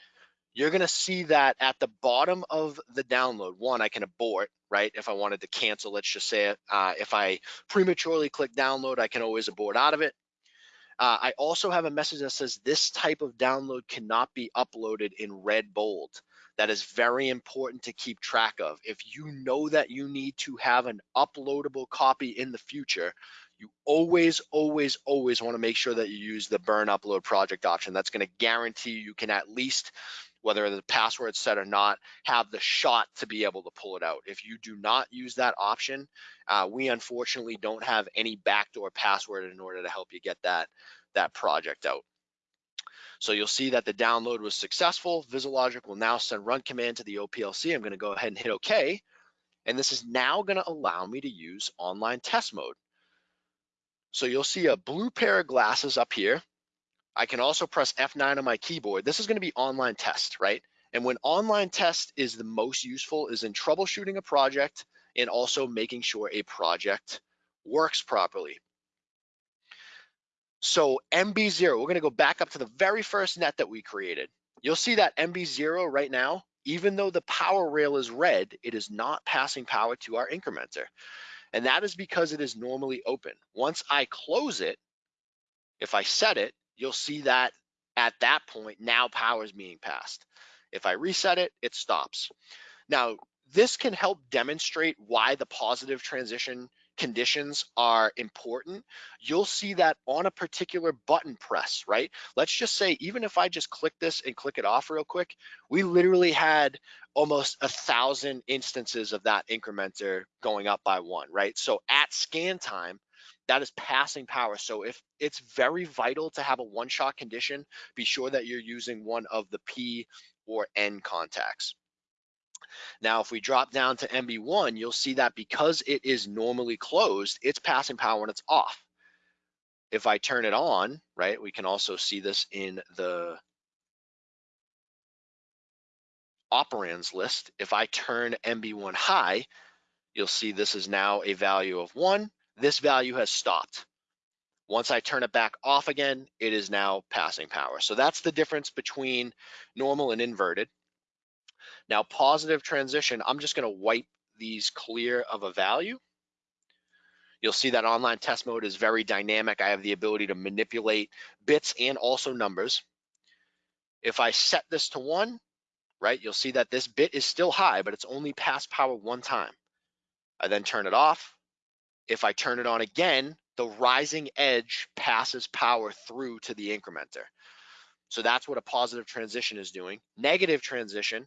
you're gonna see that at the bottom of the download, one, I can abort, right? If I wanted to cancel, let's just say uh, if I prematurely click download, I can always abort out of it. Uh, I also have a message that says this type of download cannot be uploaded in red bold. That is very important to keep track of. If you know that you need to have an uploadable copy in the future, you always, always, always want to make sure that you use the burn upload project option. That's going to guarantee you can at least, whether the password's set or not, have the shot to be able to pull it out. If you do not use that option, uh, we unfortunately don't have any backdoor password in order to help you get that, that project out. So you'll see that the download was successful. VisiLogic will now send run command to the OPLC. I'm gonna go ahead and hit okay. And this is now gonna allow me to use online test mode. So you'll see a blue pair of glasses up here. I can also press F9 on my keyboard. This is gonna be online test, right? And when online test is the most useful is in troubleshooting a project and also making sure a project works properly. So MB0, we're gonna go back up to the very first net that we created. You'll see that MB0 right now, even though the power rail is red, it is not passing power to our incrementer. And that is because it is normally open. Once I close it, if I set it, you'll see that at that point, now power is being passed. If I reset it, it stops. Now, this can help demonstrate why the positive transition conditions are important, you'll see that on a particular button press, right? Let's just say, even if I just click this and click it off real quick, we literally had almost a thousand instances of that incrementer going up by one, right? So at scan time, that is passing power. So if it's very vital to have a one-shot condition, be sure that you're using one of the P or N contacts. Now, if we drop down to MB1, you'll see that because it is normally closed, it's passing power when it's off. If I turn it on, right, we can also see this in the operands list. If I turn MB1 high, you'll see this is now a value of one. This value has stopped. Once I turn it back off again, it is now passing power. So that's the difference between normal and inverted. Now positive transition, I'm just gonna wipe these clear of a value. You'll see that online test mode is very dynamic. I have the ability to manipulate bits and also numbers. If I set this to one, right, you'll see that this bit is still high, but it's only passed power one time. I then turn it off. If I turn it on again, the rising edge passes power through to the incrementer. So that's what a positive transition is doing. Negative transition,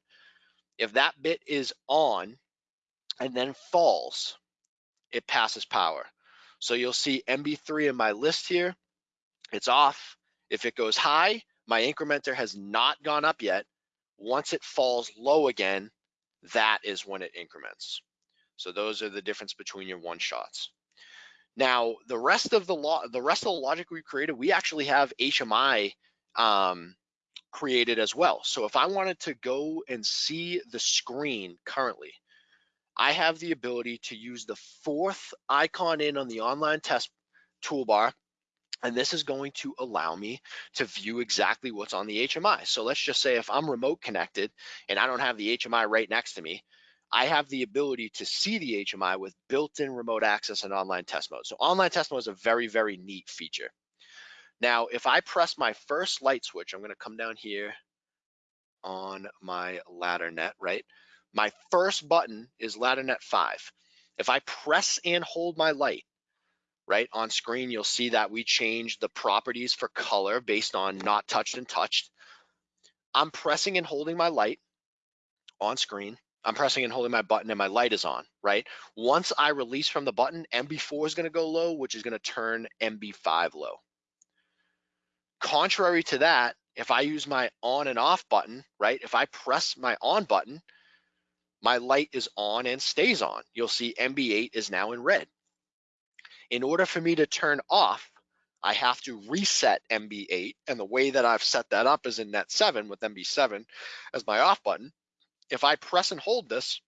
if that bit is on and then falls, it passes power. So you'll see MB3 in my list here, it's off. If it goes high, my incrementer has not gone up yet. Once it falls low again, that is when it increments. So those are the difference between your one shots. Now, the rest of the law, the rest of the logic we created, we actually have HMI um, created as well. So if I wanted to go and see the screen currently, I have the ability to use the fourth icon in on the online test toolbar. And this is going to allow me to view exactly what's on the HMI. So let's just say if I'm remote connected and I don't have the HMI right next to me, I have the ability to see the HMI with built-in remote access and online test mode. So online test mode is a very, very neat feature. Now, if I press my first light switch, I'm gonna come down here on my ladder net, right? My first button is ladder net five. If I press and hold my light, right, on screen, you'll see that we change the properties for color based on not touched and touched. I'm pressing and holding my light on screen. I'm pressing and holding my button and my light is on, right? Once I release from the button, MB4 is gonna go low, which is gonna turn MB5 low. Contrary to that, if I use my on and off button, right? If I press my on button, my light is on and stays on. You'll see MB8 is now in red. In order for me to turn off, I have to reset MB8. And the way that I've set that up is in net 7 with MB7 as my off button. If I press and hold this,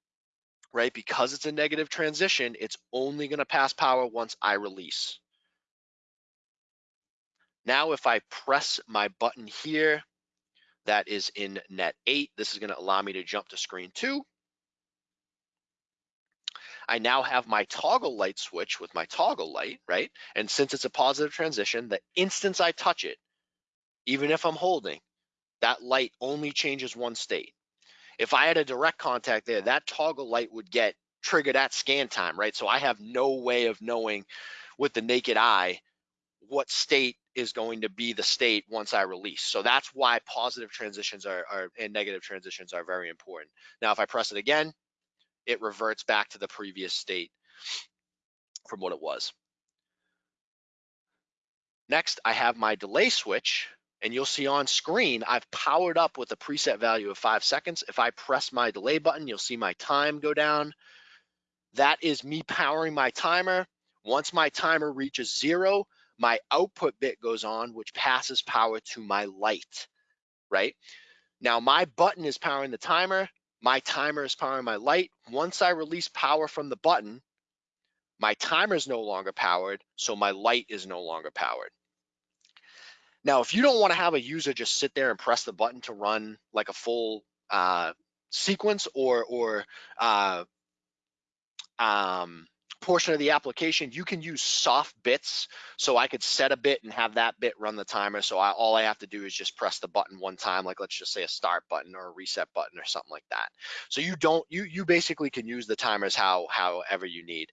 right, because it's a negative transition, it's only going to pass power once I release. Now, if I press my button here, that is in net eight, this is gonna allow me to jump to screen two. I now have my toggle light switch with my toggle light, right? And since it's a positive transition, the instant I touch it, even if I'm holding, that light only changes one state. If I had a direct contact there, that toggle light would get triggered at scan time, right? So I have no way of knowing with the naked eye what state is going to be the state once I release. So that's why positive transitions are, are and negative transitions are very important. Now, if I press it again, it reverts back to the previous state from what it was. Next, I have my delay switch and you'll see on screen, I've powered up with a preset value of five seconds. If I press my delay button, you'll see my time go down. That is me powering my timer. Once my timer reaches zero, my output bit goes on, which passes power to my light, right? Now my button is powering the timer, my timer is powering my light. Once I release power from the button, my timer is no longer powered, so my light is no longer powered. Now, if you don't want to have a user just sit there and press the button to run like a full uh, sequence or or uh, um, portion of the application, you can use soft bits. So I could set a bit and have that bit run the timer. So I, all I have to do is just press the button one time, like let's just say a start button or a reset button or something like that. So you don't, you you basically can use the timers how however you need.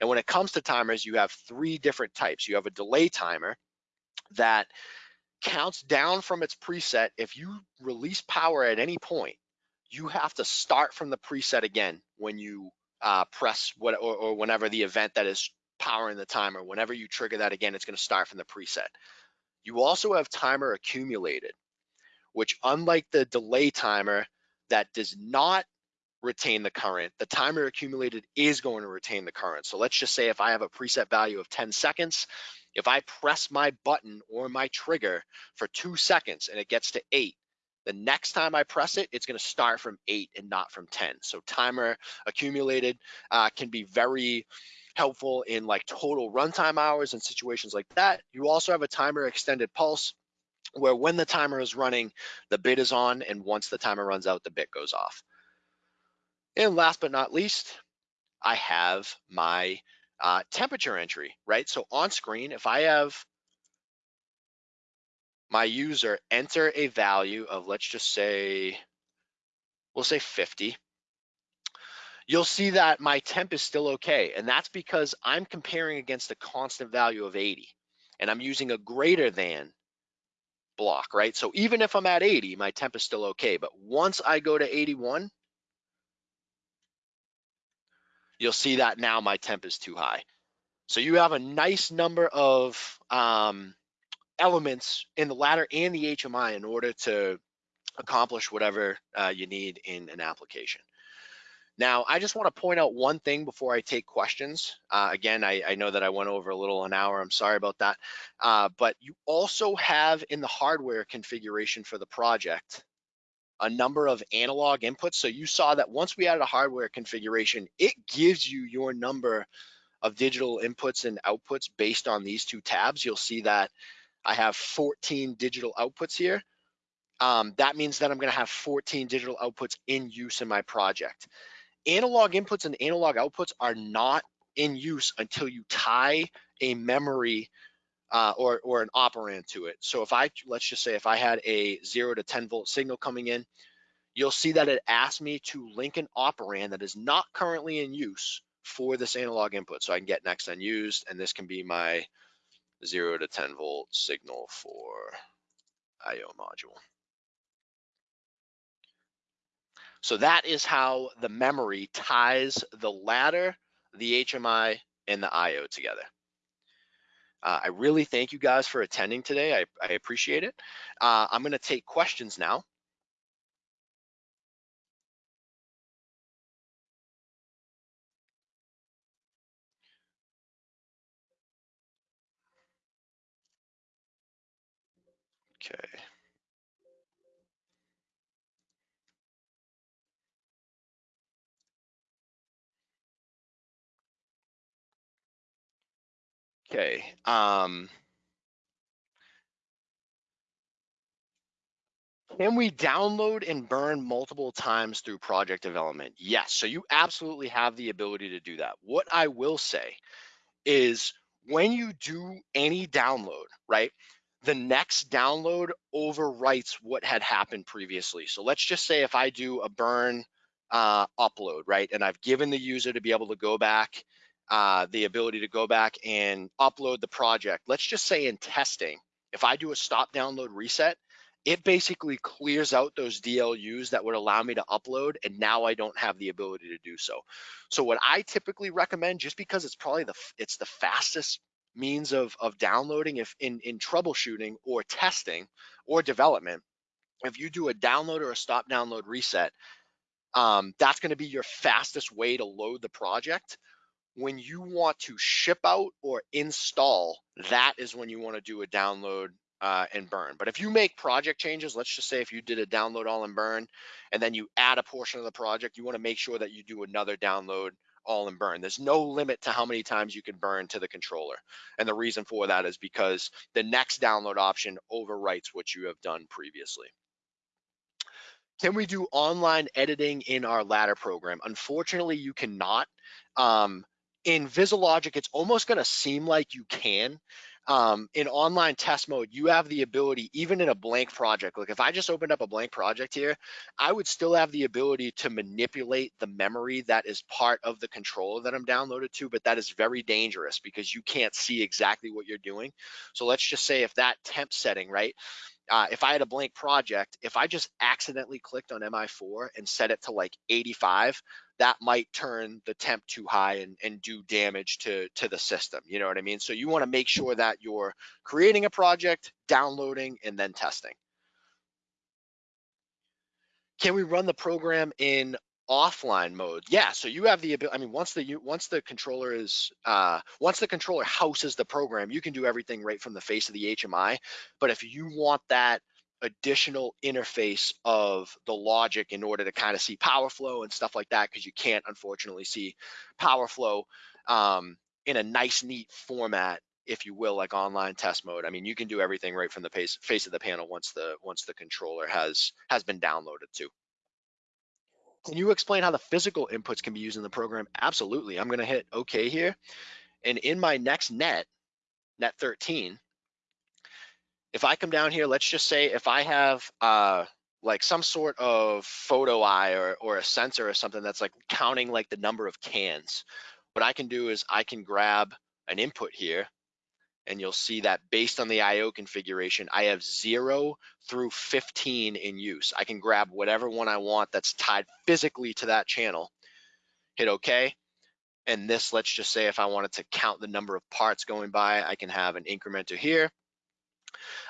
And when it comes to timers, you have three different types. You have a delay timer that counts down from its preset. If you release power at any point, you have to start from the preset again when you uh, press what or, or whenever the event that is powering the timer, whenever you trigger that again, it's going to start from the preset. You also have timer accumulated, which unlike the delay timer that does not retain the current, the timer accumulated is going to retain the current. So let's just say if I have a preset value of 10 seconds, if I press my button or my trigger for two seconds and it gets to eight, the next time I press it, it's gonna start from eight and not from 10. So timer accumulated uh, can be very helpful in like total runtime hours and situations like that. You also have a timer extended pulse where when the timer is running, the bit is on, and once the timer runs out, the bit goes off. And last but not least, I have my uh, temperature entry, right? So on screen, if I have my user enter a value of, let's just say, we'll say 50, you'll see that my temp is still okay. And that's because I'm comparing against a constant value of 80 and I'm using a greater than block, right? So even if I'm at 80, my temp is still okay. But once I go to 81, you'll see that now my temp is too high. So you have a nice number of um, elements in the ladder and the HMI in order to accomplish whatever uh, you need in an application. Now, I just want to point out one thing before I take questions. Uh, again, I, I, know that I went over a little an hour. I'm sorry about that. Uh, but you also have in the hardware configuration for the project a number of analog inputs. So you saw that once we added a hardware configuration, it gives you your number of digital inputs and outputs based on these two tabs. You'll see that I have 14 digital outputs here. Um, that means that I'm gonna have 14 digital outputs in use in my project. Analog inputs and analog outputs are not in use until you tie a memory uh, or, or an operand to it. So if I, let's just say if I had a zero to 10 volt signal coming in, you'll see that it asks me to link an operand that is not currently in use for this analog input. So I can get next unused, and this can be my zero to 10 volt signal for IO module. So that is how the memory ties the ladder, the HMI, and the IO together. Uh, I really thank you guys for attending today. I, I appreciate it. Uh, I'm gonna take questions now. Okay. Um, can we download and burn multiple times through project development? Yes. So you absolutely have the ability to do that. What I will say is when you do any download, right? The next download overwrites what had happened previously. So let's just say if I do a burn uh, upload, right? And I've given the user to be able to go back uh, the ability to go back and upload the project. Let's just say in testing, if I do a stop download reset, it basically clears out those DLUs that would allow me to upload and now I don't have the ability to do so. So what I typically recommend, just because it's probably the it's the fastest means of, of downloading if in, in troubleshooting or testing or development, if you do a download or a stop download reset, um, that's going to be your fastest way to load the project. When you want to ship out or install, that is when you want to do a download uh, and burn. But if you make project changes, let's just say if you did a download all and burn, and then you add a portion of the project, you want to make sure that you do another download all and burn. There's no limit to how many times you can burn to the controller. And the reason for that is because the next download option overwrites what you have done previously. Can we do online editing in our ladder program? Unfortunately, you cannot. Um, in VisiLogic, it's almost gonna seem like you can. Um, in online test mode, you have the ability, even in a blank project, like if I just opened up a blank project here, I would still have the ability to manipulate the memory that is part of the controller that I'm downloaded to, but that is very dangerous because you can't see exactly what you're doing. So let's just say if that temp setting, right, uh, if I had a blank project, if I just accidentally clicked on MI4 and set it to like 85, that might turn the temp too high and, and do damage to, to the system. You know what I mean? So you want to make sure that you're creating a project, downloading, and then testing. Can we run the program in offline mode. Yeah so you have the ability i mean once the once the controller is uh once the controller houses the program you can do everything right from the face of the hmi but if you want that additional interface of the logic in order to kind of see power flow and stuff like that because you can't unfortunately see power flow um, in a nice neat format if you will like online test mode i mean you can do everything right from the face, face of the panel once the once the controller has has been downloaded to can you explain how the physical inputs can be used in the program? Absolutely. I'm going to hit OK here. And in my next net, net 13, if I come down here, let's just say if I have uh, like some sort of photo eye or, or a sensor or something that's like counting like the number of cans, what I can do is I can grab an input here and you'll see that based on the IO configuration, I have zero through 15 in use. I can grab whatever one I want that's tied physically to that channel, hit okay. And this, let's just say if I wanted to count the number of parts going by, I can have an incrementer here.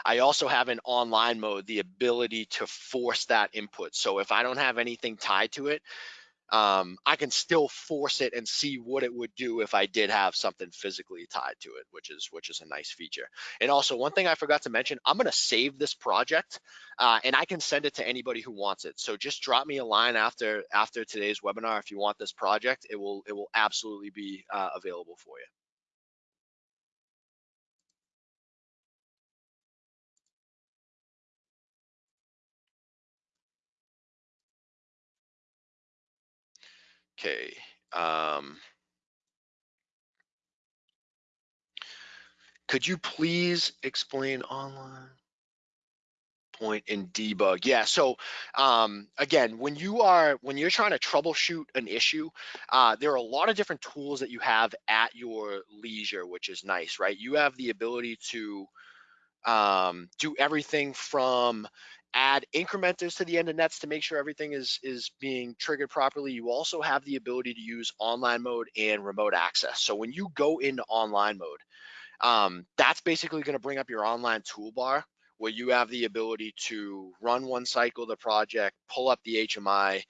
I also have in online mode the ability to force that input. So if I don't have anything tied to it, um, I can still force it and see what it would do if I did have something physically tied to it, which is which is a nice feature. And also one thing I forgot to mention, I'm gonna save this project uh, and I can send it to anybody who wants it. So just drop me a line after after today's webinar if you want this project. It will it will absolutely be uh, available for you. Okay. Um, could you please explain online point in debug? Yeah. So um, again, when you are when you're trying to troubleshoot an issue, uh, there are a lot of different tools that you have at your leisure, which is nice, right? You have the ability to um, do everything from add incrementers to the end of nets to make sure everything is is being triggered properly. You also have the ability to use online mode and remote access. So when you go into online mode, um, that's basically going to bring up your online toolbar where you have the ability to run one cycle of the project, pull up the HMI,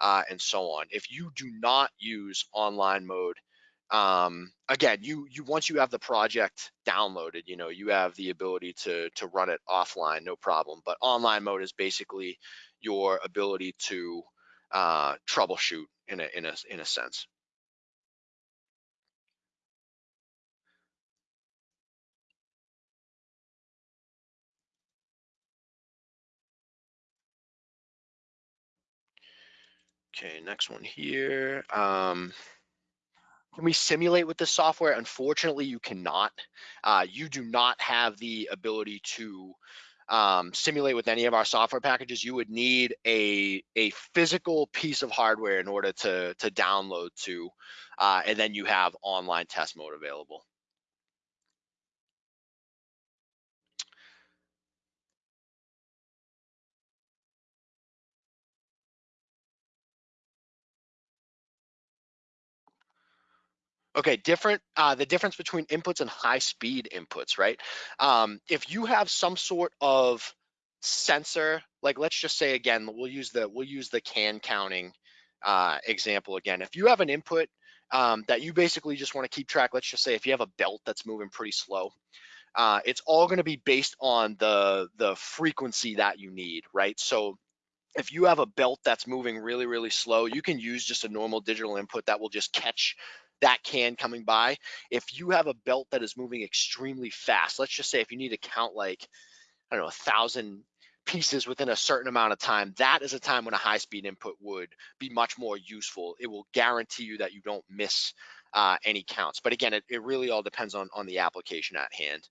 uh, and so on. If you do not use online mode, um, again, you you once you have the project downloaded, you know, you have the ability to to run it offline, no problem. But online mode is basically your ability to uh, troubleshoot in a in a in a sense. Okay, next one here. Um, can we simulate with this software? Unfortunately, you cannot. Uh, you do not have the ability to um, simulate with any of our software packages, you would need a a physical piece of hardware in order to to download to, uh, and then you have online test mode available. Okay, different. Uh, the difference between inputs and high speed inputs, right? Um, if you have some sort of sensor, like let's just say again, we'll use the we'll use the can counting uh, example again. If you have an input um, that you basically just want to keep track, let's just say if you have a belt that's moving pretty slow, uh, it's all going to be based on the the frequency that you need, right? So if you have a belt that's moving really, really slow, you can use just a normal digital input that will just catch that can coming by. If you have a belt that is moving extremely fast, let's just say if you need to count like, I don't know, a thousand pieces within a certain amount of time, that is a time when a high speed input would be much more useful. It will guarantee you that you don't miss uh, any counts. But again, it, it really all depends on, on the application at hand.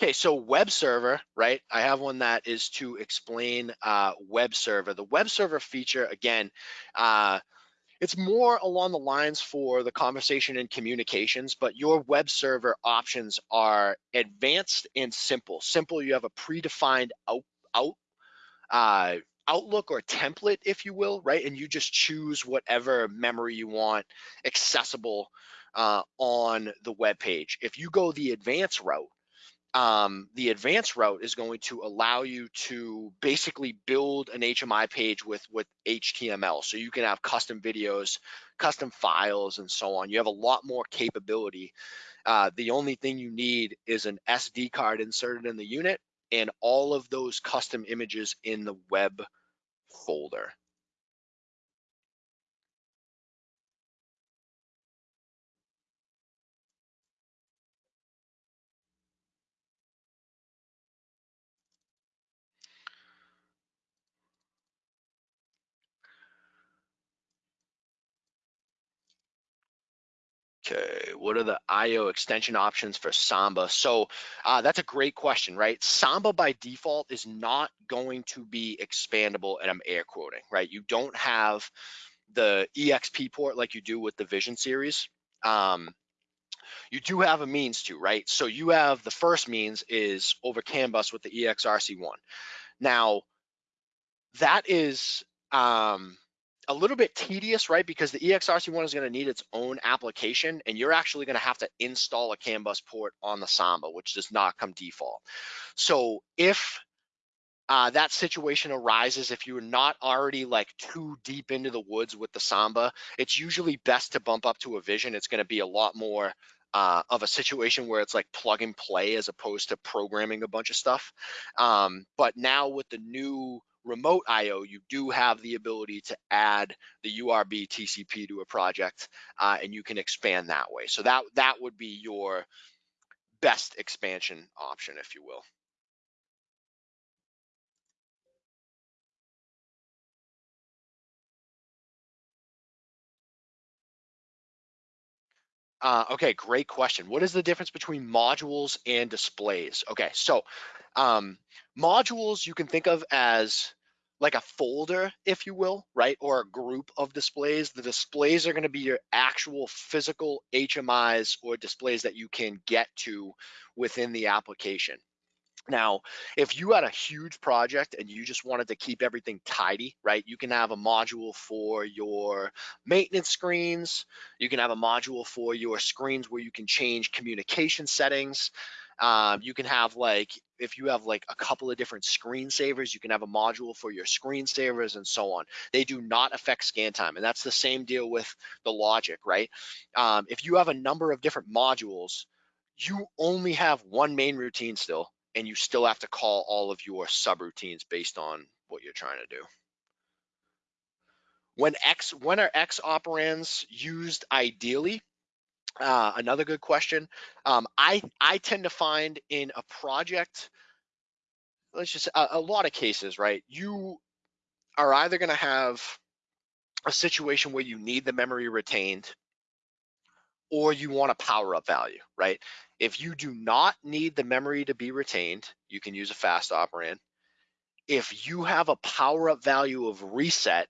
Okay, so web server, right? I have one that is to explain uh, web server. The web server feature, again, uh, it's more along the lines for the conversation and communications, but your web server options are advanced and simple. Simple, you have a predefined out, out uh, outlook or template, if you will, right? And you just choose whatever memory you want accessible uh, on the web page. If you go the advanced route, um, the advanced route is going to allow you to basically build an HMI page with with HTML. So you can have custom videos, custom files, and so on. You have a lot more capability. Uh, the only thing you need is an SD card inserted in the unit and all of those custom images in the web folder. Okay, what are the IO extension options for Samba? So uh, that's a great question, right? Samba by default is not going to be expandable, and I'm air quoting, right? You don't have the EXP port like you do with the Vision series. Um, you do have a means to, right? So you have the first means is over CAN bus with the EXRC1. Now, that is um, a little bit tedious, right? Because the EXRC1 is going to need its own application, and you're actually going to have to install a CAN bus port on the Samba, which does not come default. So if uh, that situation arises if you're not already like too deep into the woods with the Samba, it's usually best to bump up to a Vision. It's going to be a lot more uh, of a situation where it's like plug and play as opposed to programming a bunch of stuff. Um, but now with the new remote IO, you do have the ability to add the URB TCP to a project, uh, and you can expand that way. So that that would be your best expansion option, if you will. Uh, okay, great question. What is the difference between modules and displays? Okay, so um, modules you can think of as like a folder, if you will, right? Or a group of displays. The displays are going to be your actual physical HMIs or displays that you can get to within the application. Now, if you had a huge project and you just wanted to keep everything tidy, right? You can have a module for your maintenance screens. You can have a module for your screens where you can change communication settings. Um, you can have like, if you have like a couple of different screensavers, you can have a module for your screensavers and so on. They do not affect scan time. And that's the same deal with the logic, right? Um, if you have a number of different modules, you only have one main routine still, and you still have to call all of your subroutines based on what you're trying to do. When X, when are X operands used ideally? Uh, another good question. Um, I I tend to find in a project, let's just a, a lot of cases, right? You are either going to have a situation where you need the memory retained, or you want a power up value, right? If you do not need the memory to be retained, you can use a fast operand. If you have a power up value of reset,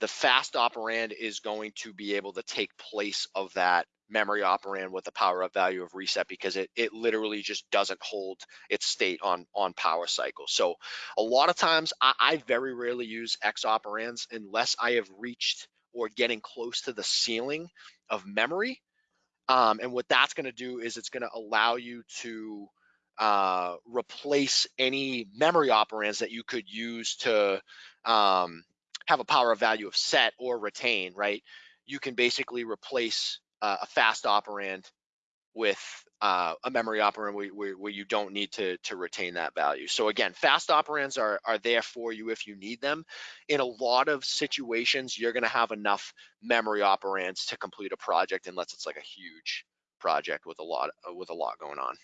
the fast operand is going to be able to take place of that memory operand with the power up value of reset because it, it literally just doesn't hold its state on, on power cycle. So a lot of times I, I very rarely use X operands unless I have reached or getting close to the ceiling of memory. Um, and what that's going to do is it's going to allow you to uh, replace any memory operands that you could use to um, have a power of value of set or retain, right? You can basically replace uh, a fast operand with uh, a memory operand where, where, where, you don't need to, to retain that value. So again, fast operands are, are there for you if you need them. In a lot of situations, you're gonna have enough memory operands to complete a project unless it's like a huge project with a lot with a lot going on.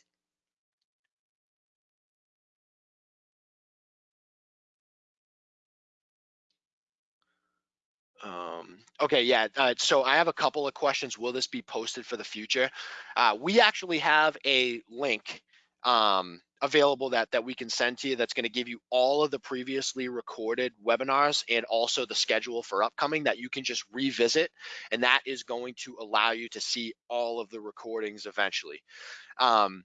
Um, okay, yeah. Uh, so I have a couple of questions. Will this be posted for the future? Uh, we actually have a link um, available that that we can send to you. That's going to give you all of the previously recorded webinars and also the schedule for upcoming that you can just revisit, and that is going to allow you to see all of the recordings eventually. Um,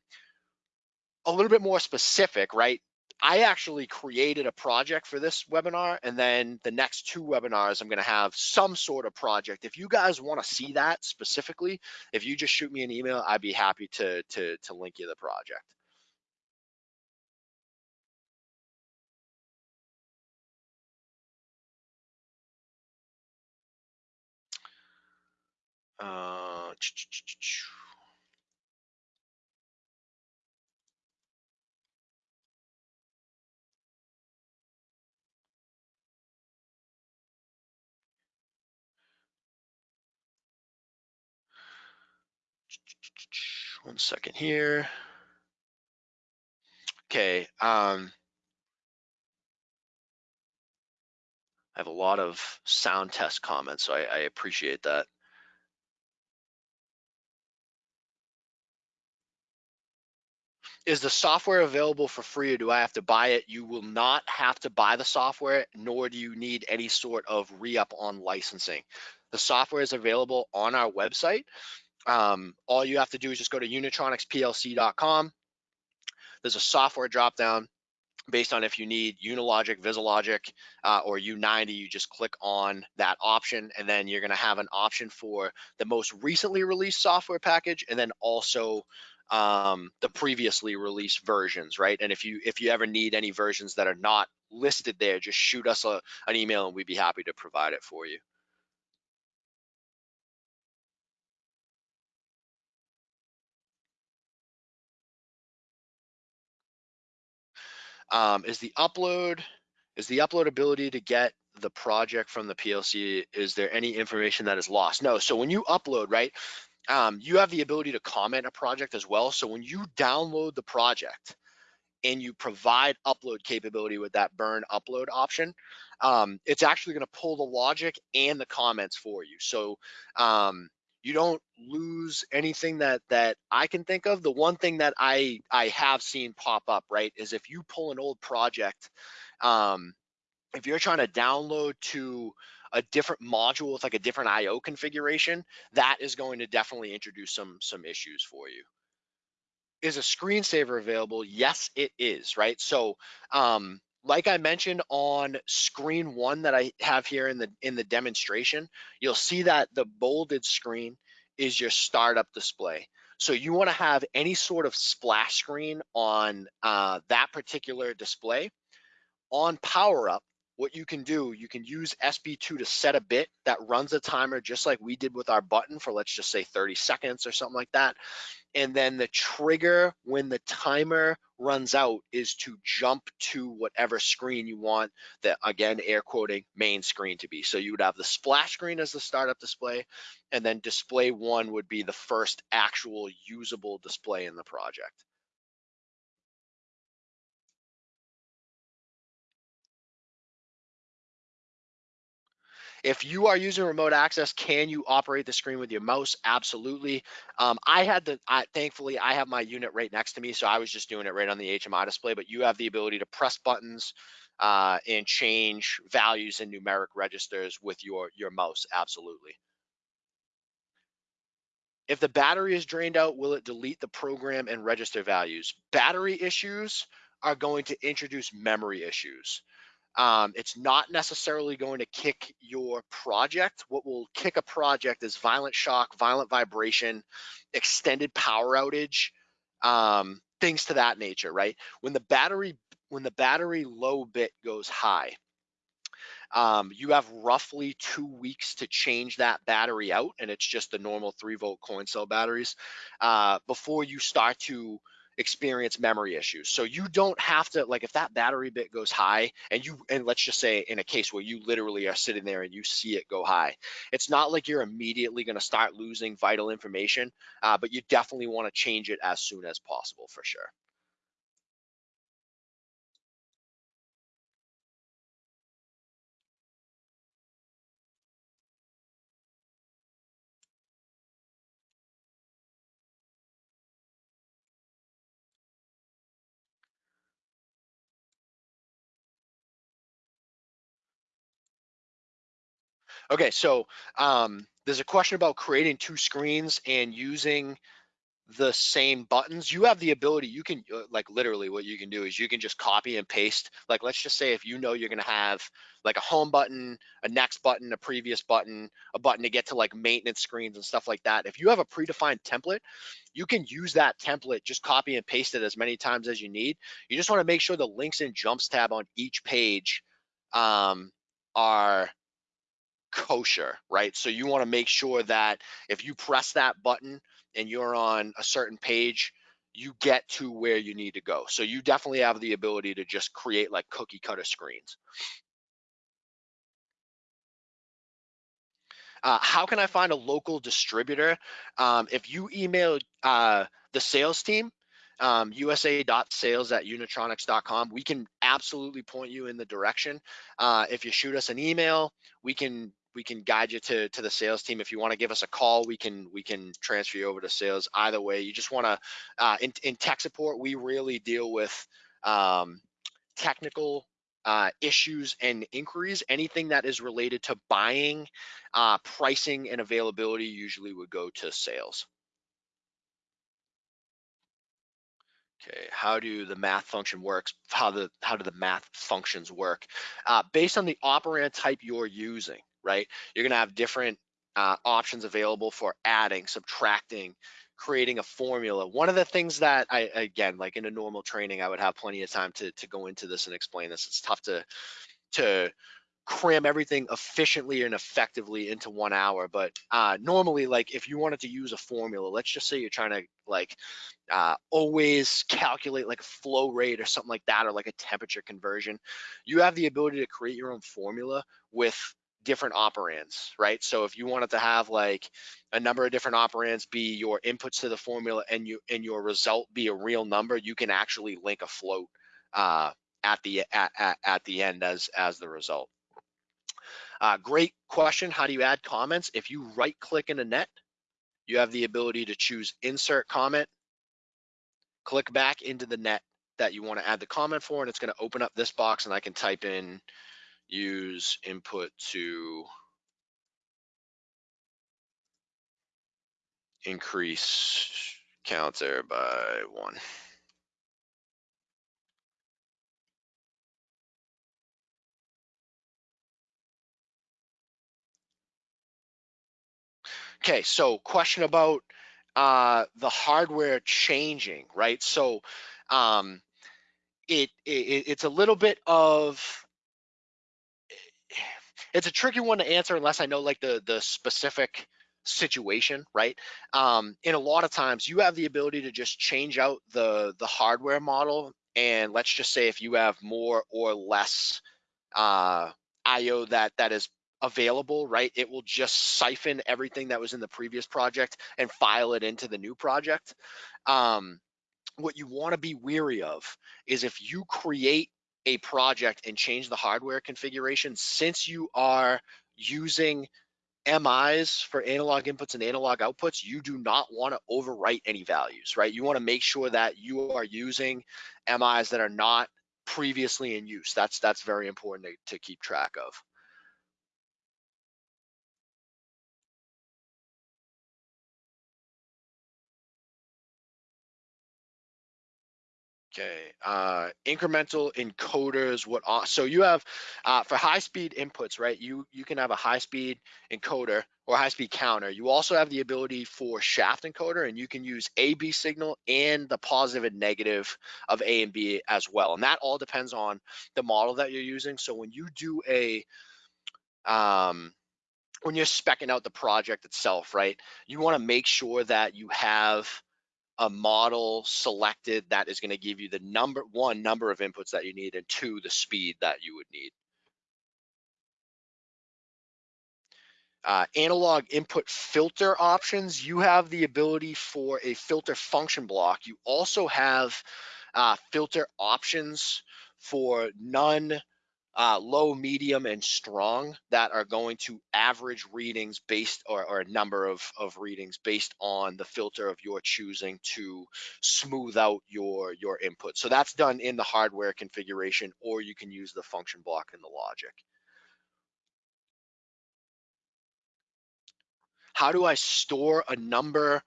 a little bit more specific, right? I actually created a project for this webinar and then the next two webinars I'm going to have some sort of project. If you guys want to see that specifically, if you just shoot me an email, I'd be happy to to to link you the project. Uh, One second here. Okay. Um, I have a lot of sound test comments, so I, I appreciate that. Is the software available for free or do I have to buy it? You will not have to buy the software, nor do you need any sort of re-up on licensing. The software is available on our website. Um, all you have to do is just go to unitronicsplc.com. There's a software dropdown based on if you need Unilogic, VisiLogic, uh, or U90, you just click on that option and then you're gonna have an option for the most recently released software package and then also um, the previously released versions, right? And if you if you ever need any versions that are not listed there, just shoot us a, an email and we'd be happy to provide it for you. Um, is the upload, is the upload ability to get the project from the PLC, is there any information that is lost? No, so when you upload, right, um, you have the ability to comment a project as well. So when you download the project and you provide upload capability with that burn upload option, um, it's actually gonna pull the logic and the comments for you. So um, you don't lose anything that that I can think of. The one thing that I I have seen pop up right is if you pull an old project, um, if you're trying to download to a different module with like a different IO configuration, that is going to definitely introduce some some issues for you. Is a screensaver available? Yes, it is, right? So um, like I mentioned on screen one that I have here in the in the demonstration, you'll see that the bolded screen is your startup display. So you want to have any sort of splash screen on uh, that particular display. On power up, what you can do, you can use SB2 to set a bit that runs a timer just like we did with our button for let's just say 30 seconds or something like that. And then the trigger when the timer runs out is to jump to whatever screen you want that again air quoting main screen to be. So you would have the splash screen as the startup display and then display one would be the first actual usable display in the project If you are using remote access, can you operate the screen with your mouse? Absolutely. Um, I had the, I, thankfully, I have my unit right next to me, so I was just doing it right on the HMI display, but you have the ability to press buttons uh, and change values in numeric registers with your, your mouse, absolutely. If the battery is drained out, will it delete the program and register values? Battery issues are going to introduce memory issues. Um, it's not necessarily going to kick your project. What will kick a project is violent shock, violent vibration, extended power outage, um, things to that nature, right? When the battery when the battery low bit goes high, um, you have roughly two weeks to change that battery out, and it's just the normal three volt coin cell batteries uh, before you start to experience memory issues. So you don't have to like if that battery bit goes high and you and let's just say in a case where you literally are sitting there and you see it go high, it's not like you're immediately going to start losing vital information, uh, but you definitely want to change it as soon as possible for sure. Okay, so um, there's a question about creating two screens and using the same buttons. You have the ability, you can uh, like literally what you can do is you can just copy and paste. Like let's just say if you know you're gonna have like a home button, a next button, a previous button, a button to get to like maintenance screens and stuff like that. If you have a predefined template, you can use that template, just copy and paste it as many times as you need. You just wanna make sure the links and jumps tab on each page um, are kosher, right? So you want to make sure that if you press that button and you're on a certain page, you get to where you need to go. So you definitely have the ability to just create like cookie cutter screens. Uh, how can I find a local distributor? Um, if you email uh, the sales team, um, usa.sales at unitronics.com, we can absolutely point you in the direction. Uh, if you shoot us an email, we can we can guide you to to the sales team. If you want to give us a call, we can we can transfer you over to sales. Either way, you just want to uh, in in tech support, we really deal with um, technical uh, issues and inquiries. Anything that is related to buying, uh, pricing, and availability usually would go to sales. Okay, how do the math function works? How the how do the math functions work? Uh, based on the operand type you're using right? You're gonna have different uh, options available for adding, subtracting, creating a formula. One of the things that I, again, like in a normal training, I would have plenty of time to, to go into this and explain this. It's tough to, to cram everything efficiently and effectively into one hour. But uh, normally, like if you wanted to use a formula, let's just say you're trying to like uh, always calculate like a flow rate or something like that, or like a temperature conversion, you have the ability to create your own formula with different operands, right? So if you wanted to have like a number of different operands be your inputs to the formula and you and your result be a real number, you can actually link a float uh, at the at, at, at the end as as the result. Uh, great question. How do you add comments? If you right click in a net, you have the ability to choose insert comment, click back into the net that you want to add the comment for, and it's going to open up this box and I can type in use input to increase counter by one. Okay, so question about uh, the hardware changing, right? So um, it, it it's a little bit of it's a tricky one to answer unless I know like the the specific situation, right? Um, and a lot of times you have the ability to just change out the the hardware model, and let's just say if you have more or less uh, IO that that is available, right? It will just siphon everything that was in the previous project and file it into the new project. Um, what you want to be weary of is if you create a project and change the hardware configuration since you are using MIs for analog inputs and analog outputs, you do not want to overwrite any values, right? You want to make sure that you are using MIs that are not previously in use. That's that's very important to, to keep track of. Okay, uh, incremental encoders. What? So you have uh, for high-speed inputs, right? You you can have a high-speed encoder or high-speed counter. You also have the ability for shaft encoder, and you can use A B signal and the positive and negative of A and B as well. And that all depends on the model that you're using. So when you do a um, when you're specking out the project itself, right? You want to make sure that you have a model selected that is going to give you the number one number of inputs that you need and two the speed that you would need. Uh, analog input filter options, you have the ability for a filter function block. You also have uh, filter options for none, uh, low, medium, and strong that are going to average readings based or, or, a number of, of readings based on the filter of your choosing to smooth out your, your input. So that's done in the hardware configuration, or you can use the function block in the logic. How do I store a number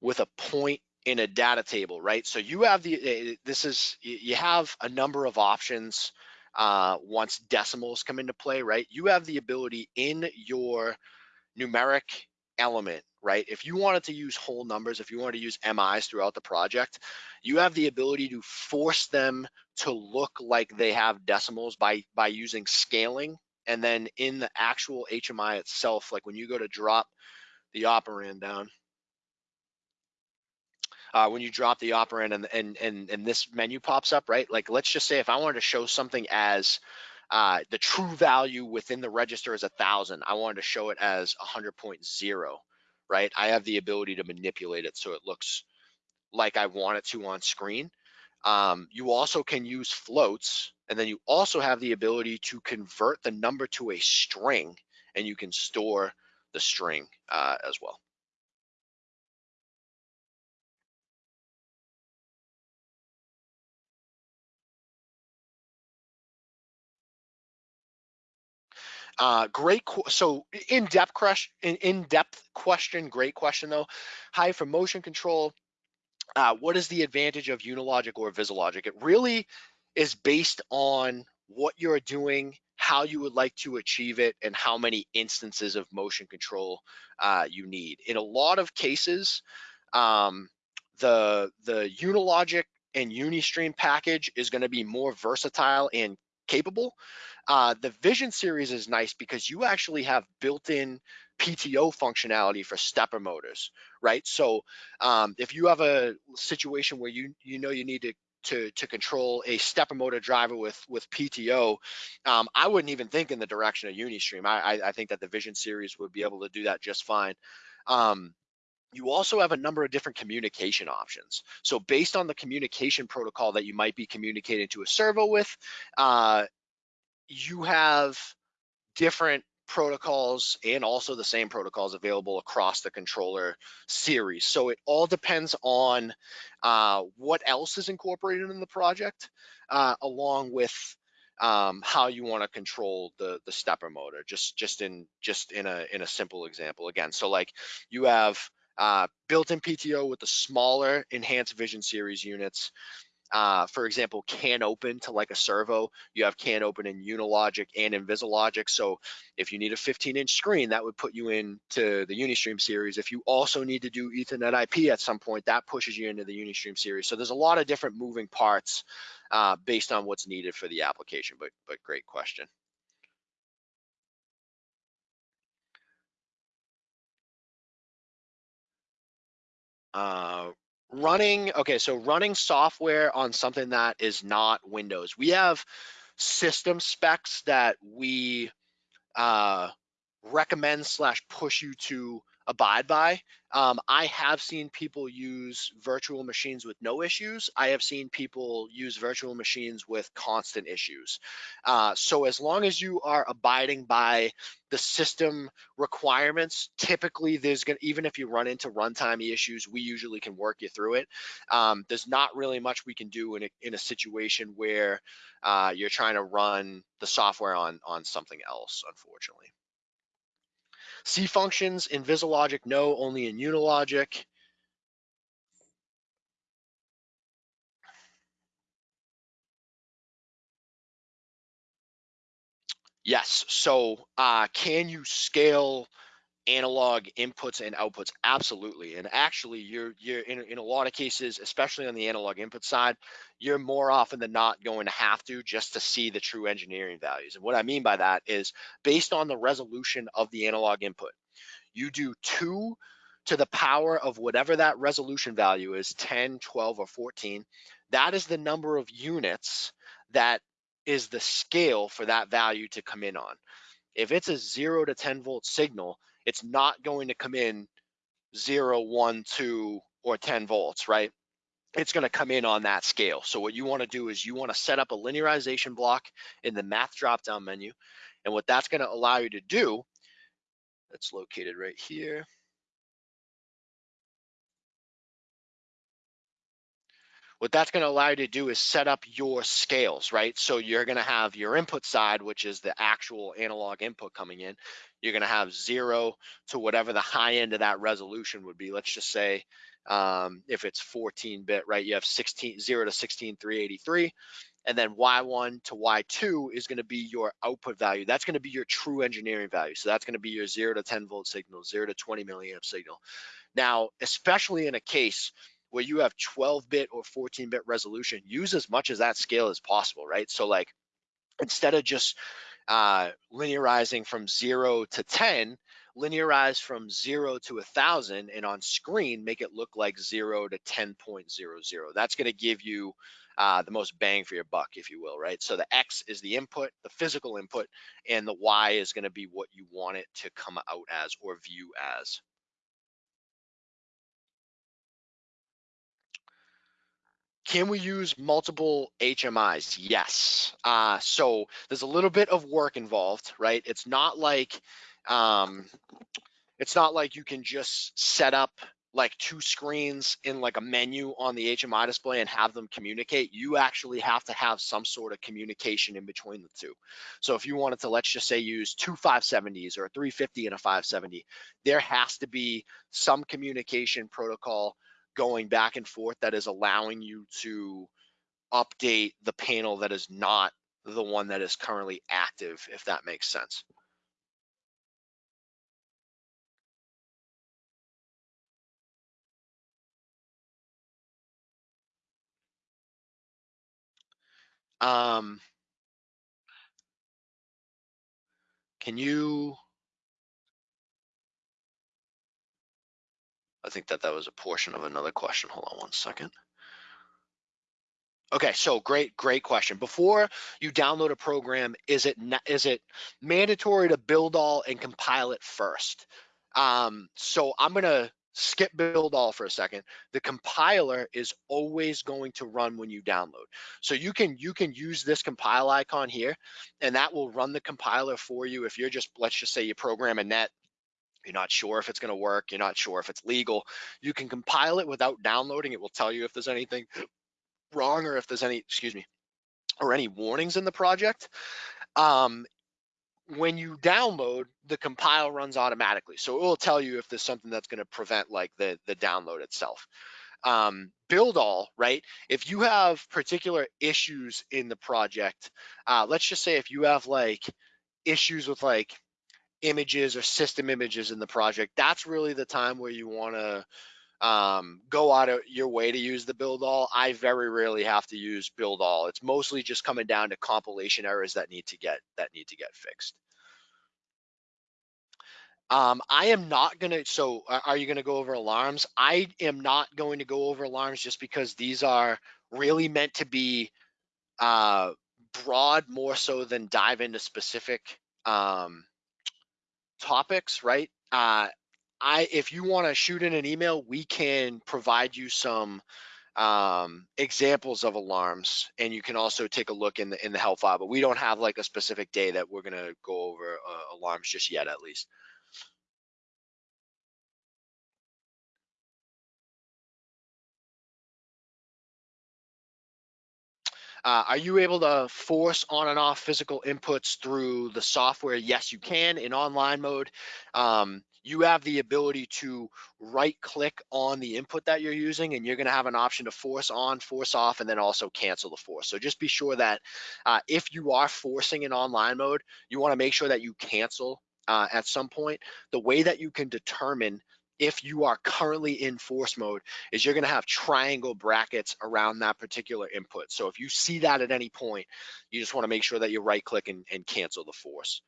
with a point in a data table, right? So you have the, eh, this is, you have a number of options uh, once decimals come into play, right? You have the ability in your numeric element, right? If you wanted to use whole numbers, if you wanted to use MIs throughout the project, you have the ability to force them to look like they have decimals by, by using scaling. And then in the actual HMI itself, like when you go to drop the operand down, uh, when you drop the operand and, and, and, and this menu pops up, right? Like, let's just say if I wanted to show something as uh, the true value within the register is a thousand, I wanted to show it as 100.0, right? I have the ability to manipulate it so it looks like I want it to on screen. Um, you also can use floats, and then you also have the ability to convert the number to a string, and you can store the string uh, as well. Uh, great. so in-depth question, in-depth question, great question though. Hi for motion control. Uh, what is the advantage of Unilogic or VisiLogic? It really is based on what you're doing, how you would like to achieve it, and how many instances of motion control uh, you need. In a lot of cases, um, the the Unilogic and Unistream package is going to be more versatile and capable. Uh, the Vision series is nice because you actually have built-in PTO functionality for stepper motors, right? So um, if you have a situation where you you know you need to to, to control a stepper motor driver with with PTO, um, I wouldn't even think in the direction of Unistream. I, I, I think that the Vision series would be able to do that just fine. Um, you also have a number of different communication options. So based on the communication protocol that you might be communicating to a servo with, uh, you have different protocols and also the same protocols available across the controller series. So it all depends on uh, what else is incorporated in the project, uh, along with um, how you want to control the the stepper motor. Just just in just in a in a simple example again. So like you have uh, built-in PTO with the smaller enhanced vision series units uh, for example, CANopen to like a servo, you have CANopen in Unilogic and in VisiLogic. So if you need a 15 inch screen, that would put you into the Unistream series. If you also need to do Ethernet IP at some point, that pushes you into the Unistream series. So there's a lot of different moving parts uh, based on what's needed for the application, but, but great question. Uh, running, okay, so running software on something that is not Windows. We have system specs that we uh, recommend slash push you to abide by. Um, I have seen people use virtual machines with no issues. I have seen people use virtual machines with constant issues. Uh, so as long as you are abiding by the system requirements, typically there's gonna, even if you run into runtime issues, we usually can work you through it. Um, there's not really much we can do in a, in a situation where uh, you're trying to run the software on, on something else, unfortunately. C functions in VisiLogic, no, only in Unilogic. Yes, so uh, can you scale analog inputs and outputs? Absolutely, and actually you're, you're in, in a lot of cases, especially on the analog input side, you're more often than not going to have to just to see the true engineering values. And what I mean by that is based on the resolution of the analog input, you do two to the power of whatever that resolution value is 10 12 or 14 that is the number of units that is the scale for that value to come in on if it's a 0 to 10 volt signal it's not going to come in 0 1 2 or 10 volts right it's going to come in on that scale so what you want to do is you want to set up a linearization block in the math drop down menu and what that's going to allow you to do that's located right here. What that's going to allow you to do is set up your scales, right? So you're going to have your input side, which is the actual analog input coming in. You're going to have zero to whatever the high end of that resolution would be. Let's just say um, if it's 14 bit, right? You have 16, 0 to 16, 383 and then y1 to y2 is going to be your output value. That's going to be your true engineering value. So that's going to be your 0 to 10 volt signal, 0 to 20 milliamp signal. Now, especially in a case where you have 12 bit or 14 bit resolution, use as much as that scale as possible, right? So like instead of just uh, linearizing from 0 to 10, linearize from 0 to a 1000 and on screen make it look like 0 to 10.00. That's going to give you uh, the most bang for your buck, if you will, right? So the X is the input, the physical input, and the Y is going to be what you want it to come out as or view as. Can we use multiple HMIs? Yes. Uh, so there's a little bit of work involved, right? It's not like um, it's not like you can just set up like two screens in like a menu on the HMI display and have them communicate, you actually have to have some sort of communication in between the two. So if you wanted to, let's just say use two 570s or a 350 and a 570, there has to be some communication protocol going back and forth that is allowing you to update the panel that is not the one that is currently active, if that makes sense. Um, can you, think that that was a portion of another question. Hold on one second. Okay, so great, great question. Before you download a program, is it is it mandatory to build all and compile it first? Um, so I'm gonna skip build all for a second. The compiler is always going to run when you download. So you can you can use this compile icon here, and that will run the compiler for you. If you're just let's just say you program a net you're not sure if it's going to work, you're not sure if it's legal, you can compile it without downloading. It will tell you if there's anything wrong or if there's any, excuse me, or any warnings in the project. Um, when you download, the compile runs automatically. So it will tell you if there's something that's going to prevent like the, the download itself. Um, build all, right? If you have particular issues in the project, uh, let's just say if you have like issues with like images or system images in the project, that's really the time where you want to um, go out of your way to use the build all. I very rarely have to use build all. It's mostly just coming down to compilation errors that need to get that need to get fixed. Um, I am not gonna. So, are you gonna go over alarms? I am not going to go over alarms just because these are really meant to be uh, broad more so than dive into specific um, topics, right? Uh, I if you want to shoot in an email, we can provide you some um, examples of alarms, and you can also take a look in the in the help file. But we don't have like a specific day that we're gonna go over uh, alarms just yet, at least. Uh, are you able to force on and off physical inputs through the software? Yes, you can in online mode. Um, you have the ability to right click on the input that you're using and you're going to have an option to force on, force off, and then also cancel the force. So just be sure that uh, if you are forcing in online mode, you want to make sure that you cancel uh, at some point. The way that you can determine if you are currently in force mode is you're going to have triangle brackets around that particular input. So if you see that at any point, you just want to make sure that you right click and, and cancel the force.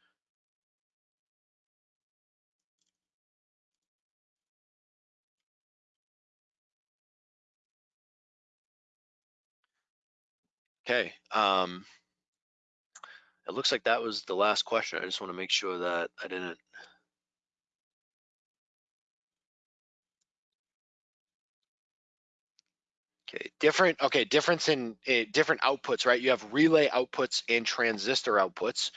Okay. Um, it looks like that was the last question. I just want to make sure that I didn't different, okay, difference in uh, different outputs, right? You have relay outputs and transistor outputs.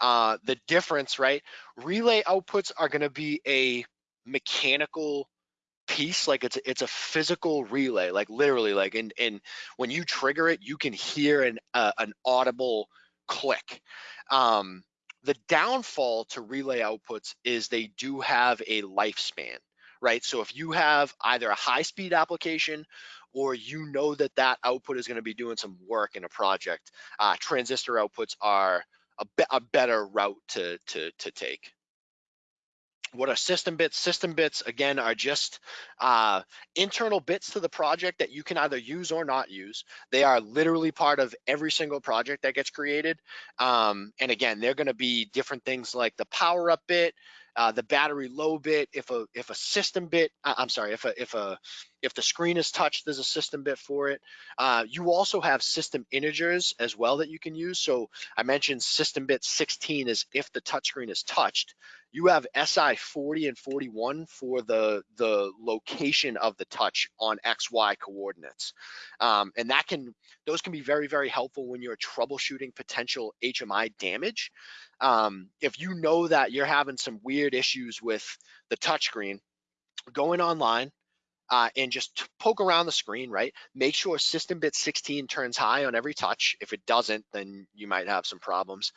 Uh, the difference, right? Relay outputs are gonna be a mechanical piece like it's it's a physical relay like literally like and and when you trigger it you can hear an uh, an audible click um the downfall to relay outputs is they do have a lifespan right so if you have either a high speed application or you know that that output is going to be doing some work in a project, uh, transistor outputs are a, be a better route to, to, to take what are system bits? System bits, again, are just uh, internal bits to the project that you can either use or not use. They are literally part of every single project that gets created. Um, and again, they're gonna be different things like the power up bit, uh, the battery low bit, if a if a system bit, I'm sorry, if a if a if the screen is touched, there's a system bit for it. Uh, you also have system integers as well that you can use. So I mentioned system bit 16 is if the touchscreen is touched. You have SI 40 and 41 for the the location of the touch on XY coordinates, um, and that can those can be very very helpful when you're troubleshooting potential HMI damage um, if you know that you're having some weird issues with the touchscreen, going online uh, and just poke around the screen, right? Make sure system bit 16 turns high on every touch. If it doesn't, then you might have some problems.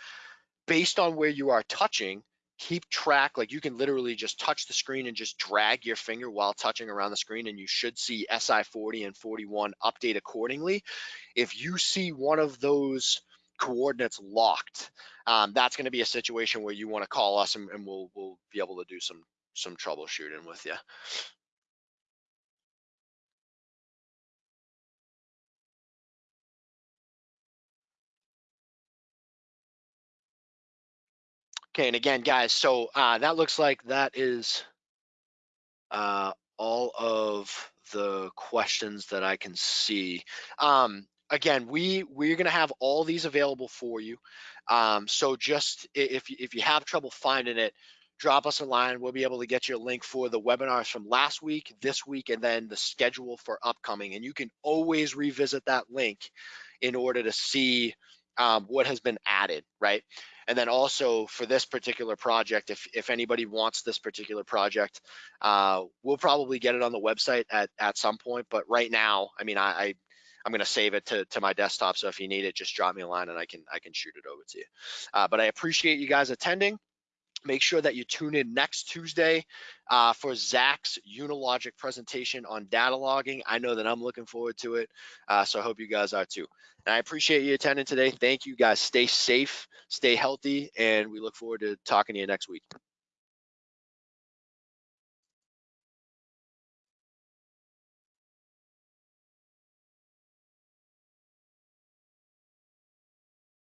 Based on where you are touching, keep track, like you can literally just touch the screen and just drag your finger while touching around the screen and you should see SI 40 and 41 update accordingly. If you see one of those coordinates locked, um, that's going to be a situation where you want to call us and, and we'll we'll be able to do some some troubleshooting with you. Okay, and again, guys, so uh, that looks like that is uh, all of the questions that I can see. Um, again, we we're gonna have all these available for you. Um, so just if if you have trouble finding it, drop us a line. We'll be able to get you a link for the webinars from last week, this week, and then the schedule for upcoming. And you can always revisit that link in order to see um, what has been added, right? And then also for this particular project, if, if anybody wants this particular project, uh, we'll probably get it on the website at, at some point. But right now, I mean, I, I I'm going to save it to, to my desktop. So if you need it, just drop me a line and I can I can shoot it over to you. Uh, but I appreciate you guys attending. Make sure that you tune in next Tuesday uh, for Zach's Unilogic presentation on data logging. I know that I'm looking forward to it, uh, so I hope you guys are too. And I appreciate you attending today. Thank you guys. Stay safe, stay healthy, and we look forward to talking to you next week.